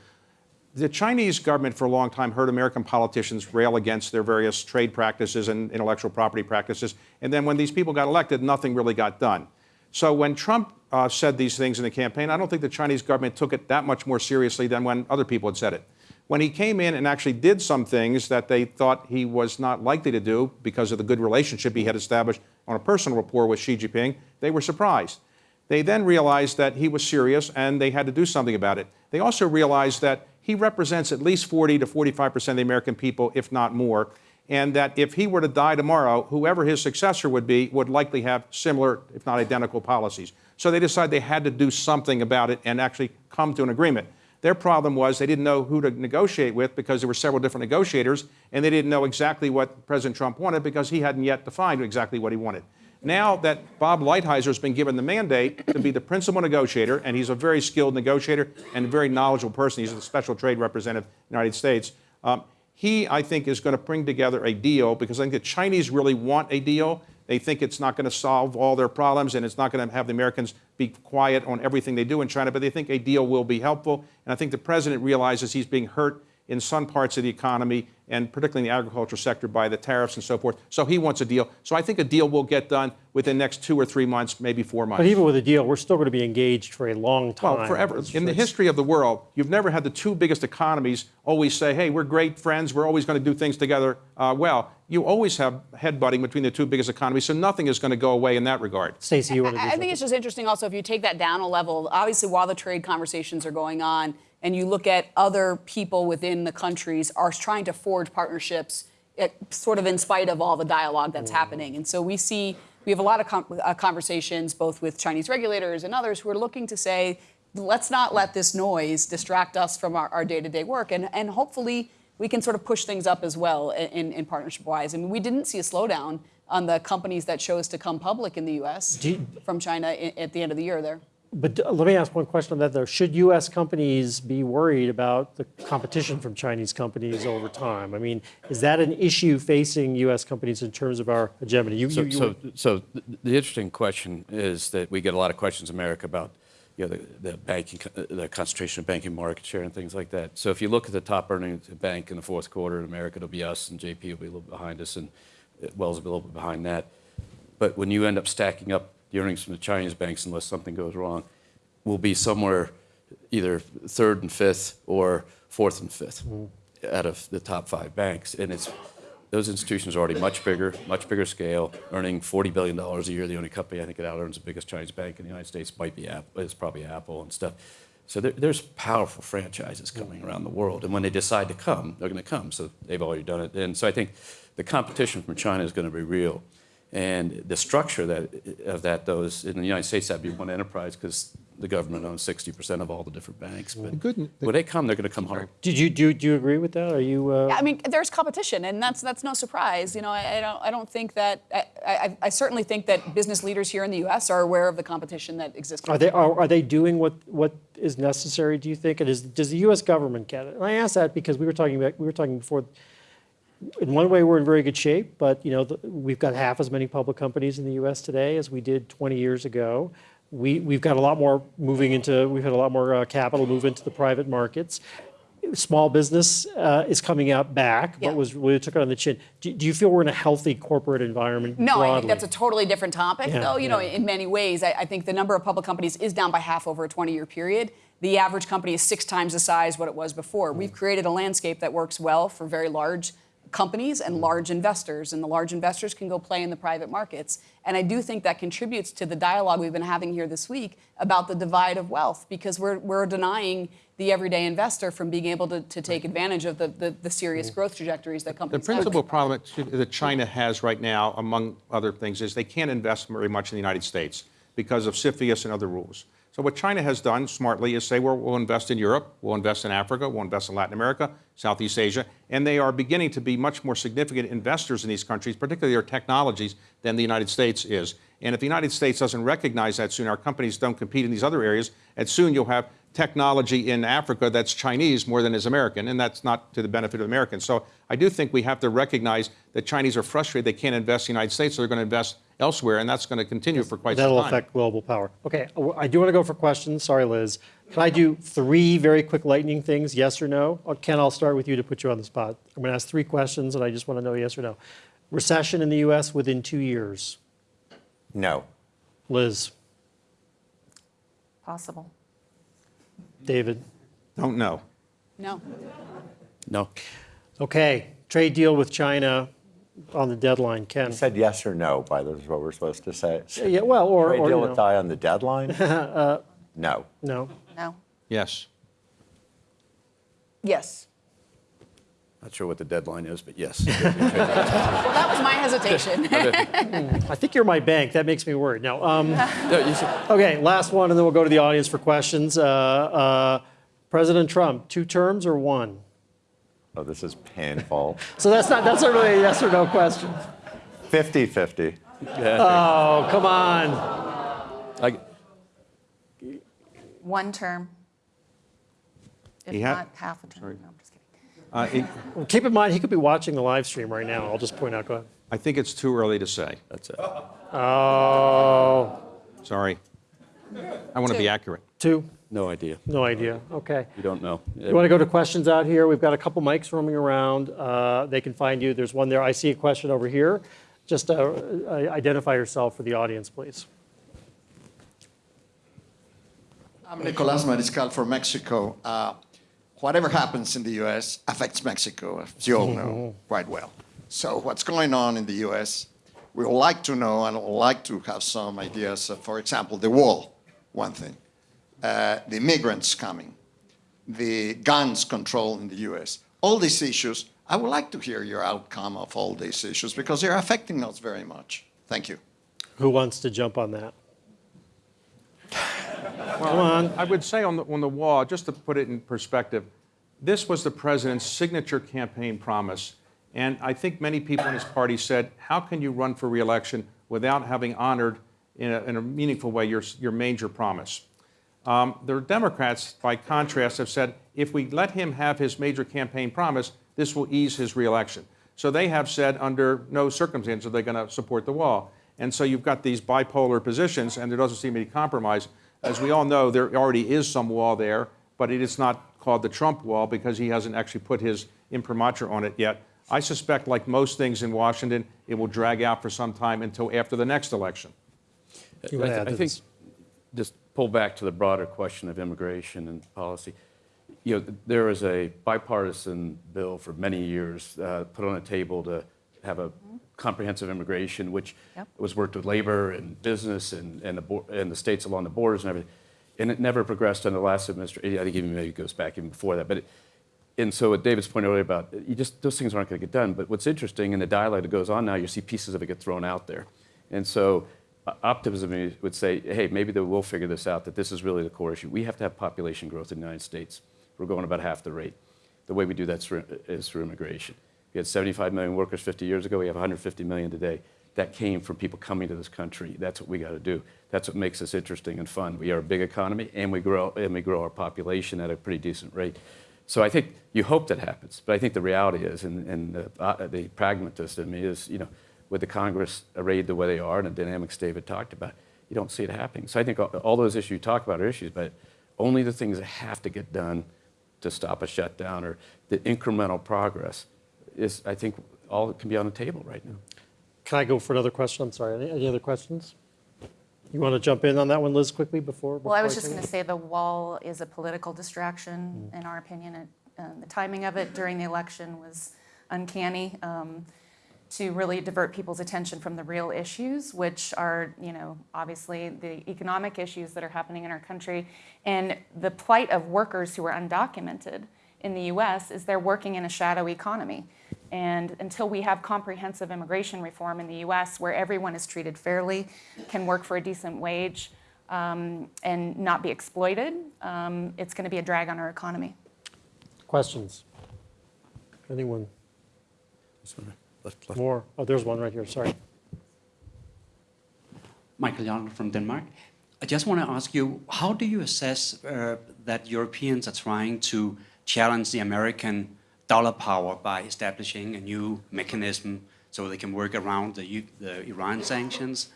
The Chinese government for a long time heard American politicians rail against their various trade practices and intellectual property practices. And then when these people got elected, nothing really got done. So when Trump uh, said these things in the campaign, I don't think the Chinese government took it that much more seriously than when other people had said it. When he came in and actually did some things that they thought he was not likely to do because of the good relationship he had established on a personal rapport with Xi Jinping, they were surprised. They then realized that he was serious and they had to do something about it. They also realized that he represents at least 40 to 45 percent of the American people, if not more, and that if he were to die tomorrow, whoever his successor would be would likely have similar, if not identical, policies. So they decided they had to do something about it and actually come to an agreement. Their problem was they didn't know who to negotiate with because there were several different negotiators, and they didn't know exactly what President Trump wanted because he hadn't yet defined exactly what he wanted. Now that Bob Lighthizer has been given the mandate to be the principal negotiator, and he's a very skilled negotiator and a very knowledgeable person, he's a special trade representative in the United States. Um, he, I think, is going to bring together a deal because I think the Chinese really want a deal. They think it's not going to solve all their problems and it's not going to have the Americans be quiet on everything they do in China, but they think a deal will be helpful. And I think the president realizes he's being hurt in some parts of the economy and particularly in the agriculture sector by the tariffs and so forth. So he wants a deal. So I think a deal will get done within the next two or three months, maybe four months. But even with a deal, we're still going to be engaged for a long time. Well, forever. It's- In the history of the world, you've never had the two biggest economies always say, hey, we're great friends, we're always going to do things together uh, well. You always have headbutting between the two biggest economies, so nothing is going to go away in that regard. Stacey, you want to do I I think it's just interesting also if you take that down a level, obviously while the trade conversations are going on and you look at other people within the countries are trying to forge partnerships sort of in spite of all the dialogue that's happening. And so we see, we have a lot of com- uh, conversations both with Chinese regulators and others who are looking to say, let's not let this noise distract us from our, day-to-day work. And, and hopefully we can sort of push things up as well in, in partnership-wise. I mean, we didn't see a slowdown on the companies that chose to come public in the U.S. You- from China at the end of the year there. But let me ask one question on that, though. Should U.S. companies be worried about the competition from Chinese companies over time? I mean, is that an issue facing U.S. companies in terms of our hegemony? You, So, you- so, so th- the interesting question is that we get a lot of questions in America about, you know, the, the banking, the concentration of banking market share and things like that. So if you look at the top earning bank in the fourth quarter in America, it'll be us, and JP will be a little bit behind us, and uh, Wells will be a little bit behind that. But when you end up stacking up the earnings from the Chinese banks, unless something goes wrong, will be somewhere either third and fifth or fourth and 5th mm-hmm. out of the top five banks. And it's those institutions are already much bigger, much bigger scale, earning $40 billion a year. The only company I think that out earns the biggest Chinese bank in the United States might be Apple, is probably Apple and stuff. So there, there's powerful franchises coming around the world. And when they decide to come, they're going to come. So they've already done it. And so I think the competition from China is going to be real. And the structure that, of that, though, is in the United States, that'd be one enterprise because the government owns 60% of all the different banks. But good n- when they come, they're going to come hard. did you do, do you agree with that? Are you? Uh, I mean, there's competition, and that's that's no surprise. You know, I, I don't I don't think that I, I, I certainly think that business leaders here in the U.S. are aware of the competition that exists. Are they are, are they doing what what is necessary? Do you think? And is does the U.S. government get it? And I ask that because we were talking about we were talking before. In one way, we're in very good shape, but you know the, we've got half as many public companies in the U.S. today as we did 20 years ago. We we've got a lot more moving into. We've had a lot more uh, capital move into the private markets. Small business uh, is coming out back, Yeah. but was really took it on the chin. Do, do you feel we're in a healthy corporate environment? No, I think that's a totally different topic, Yeah, though. You know, in many ways, I, I think the number of public companies is down by half over a 20-year period. The average company is six times the size what it was before. We've created a landscape that works well for very large companies and large investors, and the large investors can go play in the private markets. And I do think that contributes to the dialogue we've been having here this week about the divide of wealth, because we're, we're denying the everyday investor from being able to, to take advantage of the, the, the serious mm-hmm. growth trajectories that companies have. The principal problem that- that China has right now, among other things, is they can't invest very much in the United States because of CFIUS and other rules. So what China has done smartly is say, well, we'll invest in Europe, we'll invest in Africa, we'll invest in Latin America, Southeast Asia, and they are beginning to be much more significant investors in these countries, particularly their technologies, than the United States is. And if the United States doesn't recognize that soon, our companies don't compete in these other areas, and soon you'll have technology in Africa that's Chinese more than is American, and that's not to the benefit of Americans. So I do think we have to recognize that Chinese are frustrated they can't invest in the United States, so they're going to invest elsewhere, and that's going to continue for quite That'll some time. That'll affect global power. Okay, uh, I do want to go for questions. Sorry, Liz. Can I do three very quick lightning things, yes or no? Or Ken, I'll start with you to put you on the spot. I'm going to ask three questions, and I just want to know yes or no. Recession in the U.S. within two years. No. Liz, Possible. David. Don't know. No. No. Okay, trade deal with China on the deadline. Ken. Said yes or no, by the way, is what we're supposed to say. Yeah, well, or, Trade or deal you with know, Thai on the deadline? No. no. No. Yes. Yes. Not sure what the deadline is, but yes. Well, that was my hesitation. I think you're my bank. That makes me worried. No. Um, No, you should- okay, last one, and then we'll go to the audience for questions. Uh, uh, President Trump, two terms or one? Oh, this is painful. So that's not that's not really a yes or no question. 50 50. Oh, come on. I- One term. If He ha- not half a term. No, I'm just kidding. Uh, it- Well, keep in mind, he could be watching the live stream right now. I'll just point out. Go ahead. I think it's too early to say. That's it. Oh, Sorry. I want to be Two. accurate. Two? No idea. No idea. Okay. You don't know. You want to go to questions out here? We've got a couple mics roaming around. Uh, they can find you. There's one there. I see a question over here. Just uh, uh, identify yourself for the audience, please. I'm Nicolas Mariscal from Mexico. Uh, whatever happens in the U.S. affects Mexico, as you all know quite well. So, what's going on in the U.S., we would like to know and would like to have some ideas. Of, for example, the wall, one thing, uh, the immigrants coming, the guns control in the U.S. All these issues. I would like to hear your outcome of all these issues because they're affecting us very much. Thank you. Who wants to jump on that? Come on. I would say on the, on the wall, just to put it in perspective, this was the president's signature campaign promise. And I think many people in his party said, how can you run for reelection without having honored in a, in a meaningful way your, your major promise? Um, the Democrats, by contrast, have said if we let him have his major campaign promise, this will ease his reelection. So they have said under no circumstance are they going to support the wall. And so you've got these bipolar positions, and there doesn't seem any compromise. As we all know, there already is some wall there, but it is not called the Trump wall because he hasn't actually put his imprimatur on it yet. I suspect, like most things in Washington, it will drag out for some time until after the next election. You wanna I, th- I to think this? just pull back to the broader question of immigration and policy. You know, there was a bipartisan bill for many years uh, put on a table to have a comprehensive immigration, which Yep. was worked with labor and business and, and, the, and the states along the borders and everything. And it never progressed under the last administration. I think even maybe it goes back even before that. But it, and so what David's point earlier about you just those things aren't going to get done. But what's interesting in the dialogue that goes on now, you see pieces of it get thrown out there, and so optimism would say, hey, maybe they will figure this out. That this is really the core issue. We have to have population growth in the United States. We're going about half the rate. The way we do that is through, immigration. We had 75 million workers 50 years ago. We have 150 million today. That came from people coming to this country. That's what we got to do. That's what makes us interesting and fun. We are a big economy, and we grow and we grow our population at a pretty decent rate. So I think you hope that happens, but I think the reality is, and, and the, uh, the pragmatist in me is, you know, with the Congress arrayed the way they are and the dynamics David talked about, you don't see it happening. So I think all, all those issues you talk about are issues, but only the things that have to get done to stop a shutdown or the incremental progress is, I think, all that can be on the table right now. Can I go for another question? I'm sorry. Any, any other questions? You want to jump in on that one, Liz, quickly before? Well, I was before just going to say the wall is a political distraction, in our opinion. It, uh, the timing of it during the election was uncanny um, to really divert people's attention from the real issues, which are, you know, obviously the economic issues that are happening in our country and the plight of workers who are undocumented in the U.S. is they're working in a shadow economy. And until we have comprehensive immigration reform in the U.S., where everyone is treated fairly, can work for a decent wage, um, and not be exploited, um, it's going to be a drag on our economy. Questions? Anyone? Left- left. More? Oh, there's one right here, sorry. Michael Young from Denmark. I just want to ask you, how do you assess uh, that Europeans are trying to challenge the American dollar power by establishing a new mechanism so they can work around the, U- the Iran sanctions?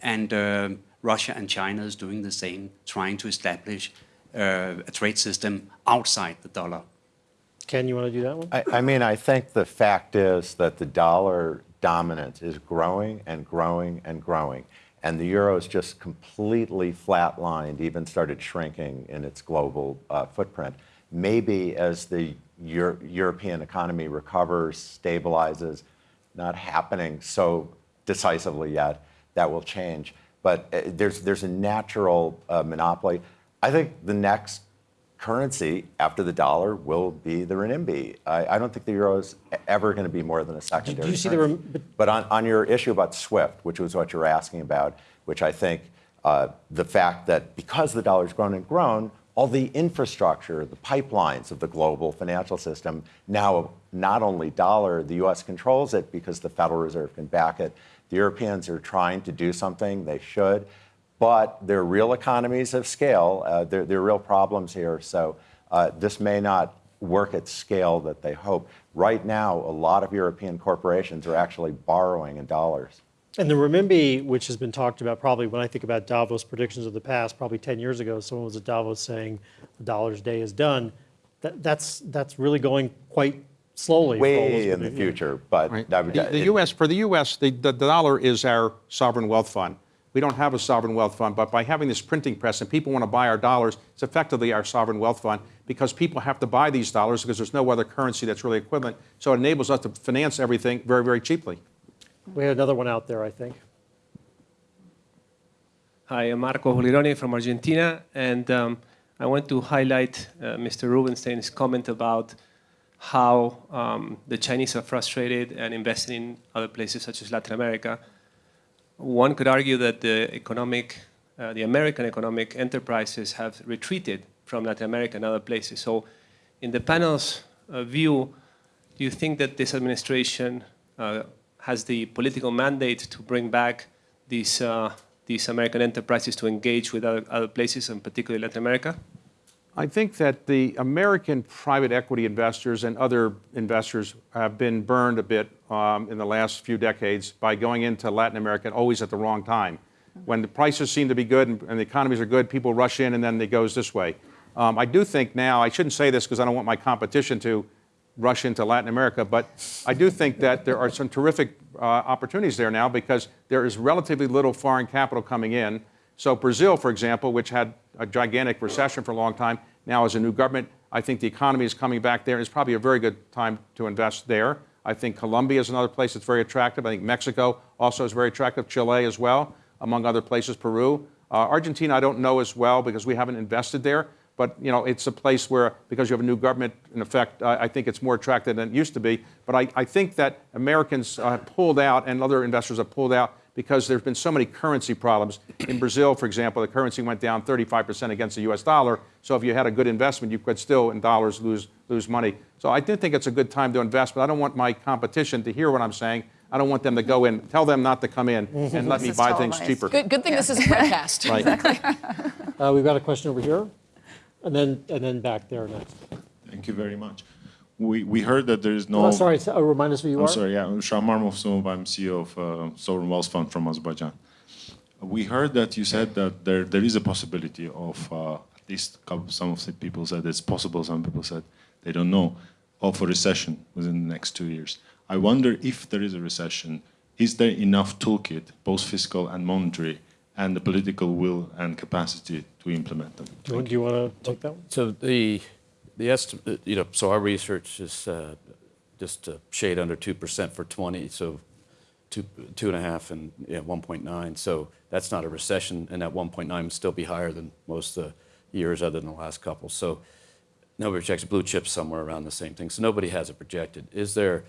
And uh, Russia and China is doing the same, trying to establish uh, a trade system outside the dollar. Ken, you want to do that one? I, I mean, I think the fact is that the dollar dominance is growing and growing and growing. And the euro is just completely flatlined, even started shrinking in its global uh, footprint. Maybe as the Euro- European economy recovers, stabilizes, not happening so decisively yet, that will change. But uh, there's, there's a natural uh, monopoly. I think the next currency after the dollar will be the renminbi. I, I don't think the euro is ever going to be more than a secondary. you see the currency. but- But on, on your issue about SWIFT, which was what you're asking about, which I think uh, the fact that because the dollar's grown and grown, all the infrastructure, the pipelines of the global financial system, now not only dollar, the US controls it because the Federal Reserve can back it. The Europeans are trying to do something, they should, but there are real economies of scale. Uh, there, there are real problems here. So uh, this may not work at scale that they hope. Right now, a lot of European corporations are actually borrowing in dollars. And the renminbi, which has been talked about probably when I think about Davos predictions of the past, probably 10 years ago, someone was at Davos saying the dollar's day is done. That, that's, that's really going quite slowly. for all those Way in the predict- future, but Right. that would- The the it- U.S., for the U.S., the, the dollar is our sovereign wealth fund. We don't have a sovereign wealth fund, but by having this printing press and people want to buy our dollars, it's effectively our sovereign wealth fund because people have to buy these dollars because there's no other currency that's really equivalent. So it enables us to finance everything very, very cheaply. We had another one out there, I think. Hi, I'm Marco Holironi from Argentina, and um, I want to highlight uh, Mr. Rubenstein's comment about how um, the Chinese are frustrated and investing in other places such as Latin America. One could argue that the economic, uh, the American economic enterprises have retreated from Latin America and other places. So, in the panel's uh, view, do you think that this administration uh, has the political mandate to bring back these, uh, these American enterprises to engage with other, other places, and particularly Latin America? I think that the American private equity investors and other investors have been burned a bit um, in the last few decades by going into Latin America always at the wrong time. When the prices seem to be good and, and the economies are good, people rush in and then it goes this way. Um, I do think now, I shouldn't say this because I don't want my competition to rush into Latin America, but I do think that there are some terrific uh, opportunities there now because there is relatively little foreign capital coming in. So Brazil, for example, which had a gigantic recession for a long time, now has a new government. I think the economy is coming back there. It's probably a very good time to invest there. I think Colombia is another place that's very attractive. I think Mexico also is very attractive. Chile as well, among other places. Peru, uh, Argentina, I don't know as well because we haven't invested there. But you know, it's a place where because you have a new government in effect, I I think it's more attractive than it used to be. But I, I think that Americans uh, have pulled out and other investors have pulled out because there's been so many currency problems. In Brazil, for example, the currency went down 35% against the US dollar. So if you had a good investment, you could still, in dollars, lose, lose money. So I do think it's a good time to invest, but I don't want my competition to hear what I'm saying. I don't want them to go in, tell them not to come in and let me is buy things cheaper. Good, good thing this is a webcast. Right. Uh, we've got a question over here, and then, and then back there next. Thank you very much. We, we heard that there is no. Oh, sorry, so- uh, remind us who you are? I'm sorry, yeah, I'm Shahmar Movsumov, I'm CEO of uh, Sovereign Wealth Fund from Azerbaijan. We heard that you said that there, there is a possibility of, uh, at least some of the people said it's possible, some people said they don't know, of a recession within the next two years. I wonder if there is a recession, is there enough toolkit, both fiscal and monetary, and the political will and capacity to implement them? Do you, do you want to take that one? So the, the estimate, you know, so our research is uh, just a shade under 2% for 20, so two, two and a half and yeah, 1.9. So that's not a recession, and that 1.9 would still be higher than most of the years other than the last couple. So nobody projects blue chips somewhere around the same thing. So nobody has it projected. Is there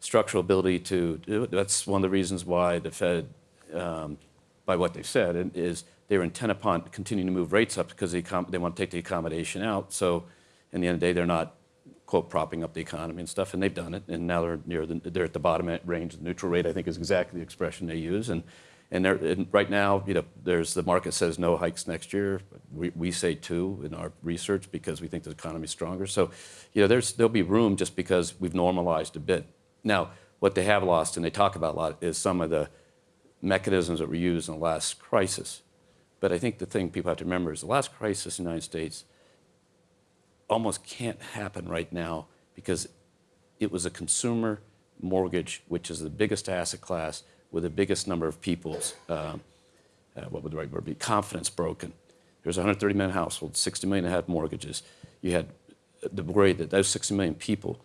structural ability to do it? That's one of the reasons why the Fed, um, by what they've said, is they're intent upon continuing to move rates up because the accom- they want to take the accommodation out. So, in the end of the day, they're not quote propping up the economy and stuff, and they've done it. And now they're near the, they're at the bottom range. The neutral rate, I think, is exactly the expression they use. And and, and right now, you know, there's the market says no hikes next year. We, we say two in our research because we think the economy is stronger. So, you know, there's there'll be room just because we've normalized a bit. Now, what they have lost, and they talk about a lot, is some of the mechanisms that were used in the last crisis. But I think the thing people have to remember is the last crisis in the United States almost can't happen right now because it was a consumer mortgage, which is the biggest asset class with the biggest number of people's, um, uh, what would the right word be, confidence broken. There's 130 million households, 60 million had mortgages. You had the worry that those 60 million people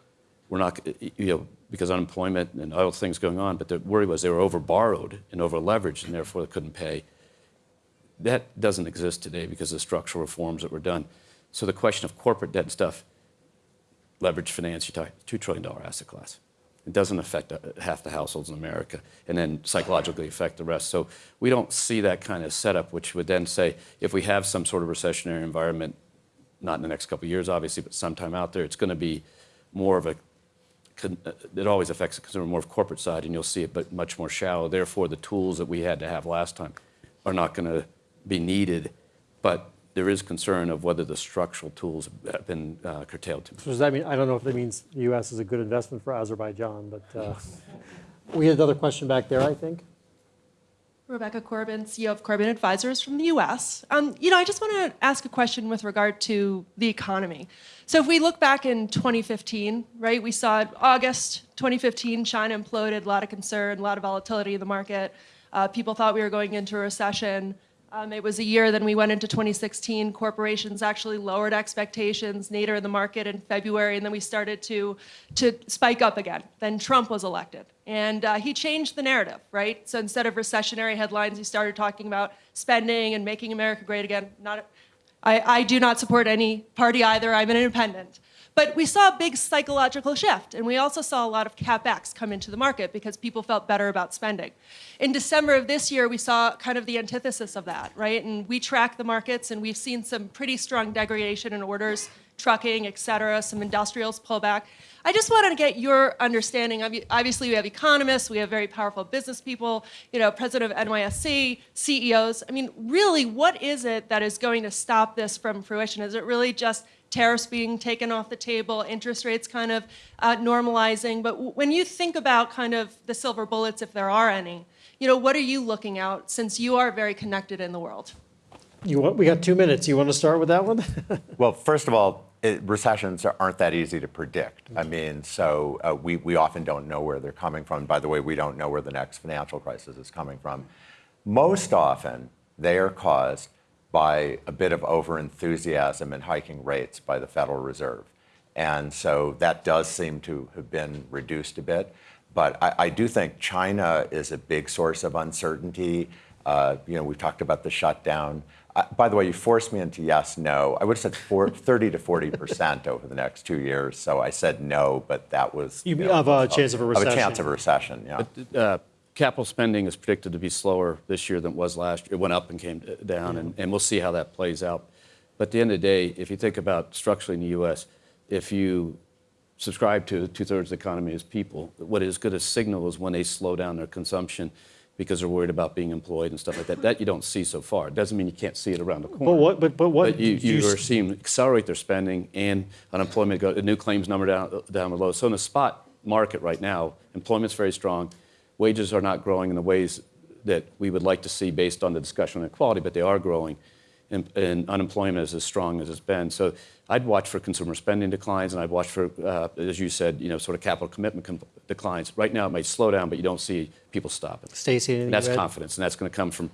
were not, you know, because unemployment and other things going on, but the worry was they were over borrowed and over leveraged and therefore they couldn't pay. That doesn't exist today because of the structural reforms that were done. So the question of corporate debt and stuff, leverage finance, you talk $2 trillion asset class. It doesn't affect uh, half the households in America and then psychologically affect the rest. So we don't see that kind of setup, which would then say if we have some sort of recessionary environment, not in the next couple of years, obviously, but sometime out there, it's going to be more of a, uh, it always affects the consumer more of corporate side, and you'll see it, but much more shallow. Therefore, the tools that we had to have last time are not going to be needed. But there is concern of whether the structural tools have been uh, curtailed too much. So does that mean, I don't know if that means the US is a good investment for Azerbaijan, but uh, we had another question back there, I think. Rebecca Corbin, CEO of Corbin Advisors from the US. Um, you know, I just want to ask a question with regard to the economy. So, if we look back in 2015, right, we saw August 2015, China imploded, a lot of concern, a lot of volatility in the market. Uh, people thought we were going into a recession. Um, it was a year, then we went into 2016. Corporations actually lowered expectations nadir in the market in February, and then we started to, to spike up again. Then Trump was elected, and uh, he changed the narrative, right? So instead of recessionary headlines, he started talking about spending and making America great again. Not, I, I do not support any party either. I'm an independent. But we saw a big psychological shift, and we also saw a lot of capex come into the market because people felt better about spending. In December of this year, we saw kind of the antithesis of that, right? And we track the markets, and we've seen some pretty strong degradation in orders, trucking, et cetera, some industrials pull back. I just wanted to get your understanding. Obviously, we have economists, we have very powerful business people, you know, president of NYSE, CEOs. I mean, really, what is it that is going to stop this from fruition? Is it really just tariffs being taken off the table, interest rates kind of uh, normalizing. But when you think about kind of the silver bullets, if there are any, you know, what are you looking out since you are very connected in the world? You want, we got two minutes. You want to start with that one? well, first of all, it, recessions aren't that easy to predict. I mean, so uh, we, we often don't know where they're coming from. By the way, we don't know where the next financial crisis is coming from. Most often, they are caused by a bit of overenthusiasm in hiking rates by the Federal Reserve. And so that does seem to have been reduced a bit. But I, I do think China is a big source of uncertainty. Uh, you know, we've talked about the shutdown. Uh, by the way, you forced me into yes, no. I would have said four, 30 to 40 percent over the next two years. So I said no, but that was you, you know, of a chance of a recession. Of a chance of a recession, yeah. But, uh, capital spending is predicted to be slower this year than it was last year. It went up and came down, and, and we'll see how that plays out. But at the end of the day, if you think about structurally in the U.S., if you subscribe to two-thirds of the economy as people, what is good a signal is when they slow down their consumption because they're worried about being employed and stuff like that. That you don't see so far. It doesn't mean you can't see it around the corner. But what? But, but what? But you, you, you are seeing accelerate their spending and unemployment go, new claims number down down below. So in the spot market right now, employment's very strong wages are not growing in the ways that we would like to see based on the discussion on inequality, but they are growing. And, and, unemployment is as strong as it's been. So I'd watch for consumer spending declines, and I'd watch for, uh, as you said, you know, sort of capital commitment com- declines. Right now, it might slow down, but you don't see people stopping. Stacey, and that's confidence, and that's going to come from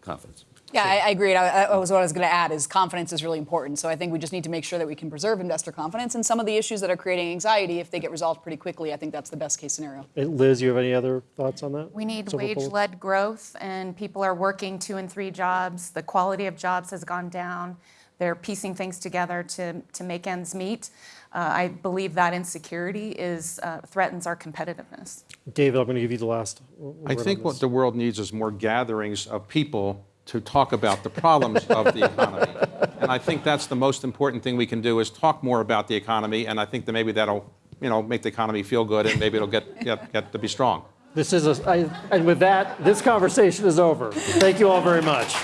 confidence. Yeah, I, I agree. I, I was what I was going to add is confidence is really important. So I think we just need to make sure that we can preserve investor confidence. And some of the issues that are creating anxiety, if they get resolved pretty quickly, I think that's the best case scenario. Liz, you have any other thoughts on that? We need wage-led growth, and people are working two and three jobs. The quality of jobs has gone down. They're piecing things together to, to make ends meet. Uh, I believe that insecurity is uh, threatens our competitiveness. David, I'm going to give you the last. I think what the world needs is more gatherings of people to talk about the problems of the economy. And I think that's the most important thing we can do is talk more about the economy, and I think that maybe that'll, you know, make the economy feel good, and maybe it'll get, get, get to be strong. This is a, I, and with that, this conversation is over. Thank you all very much.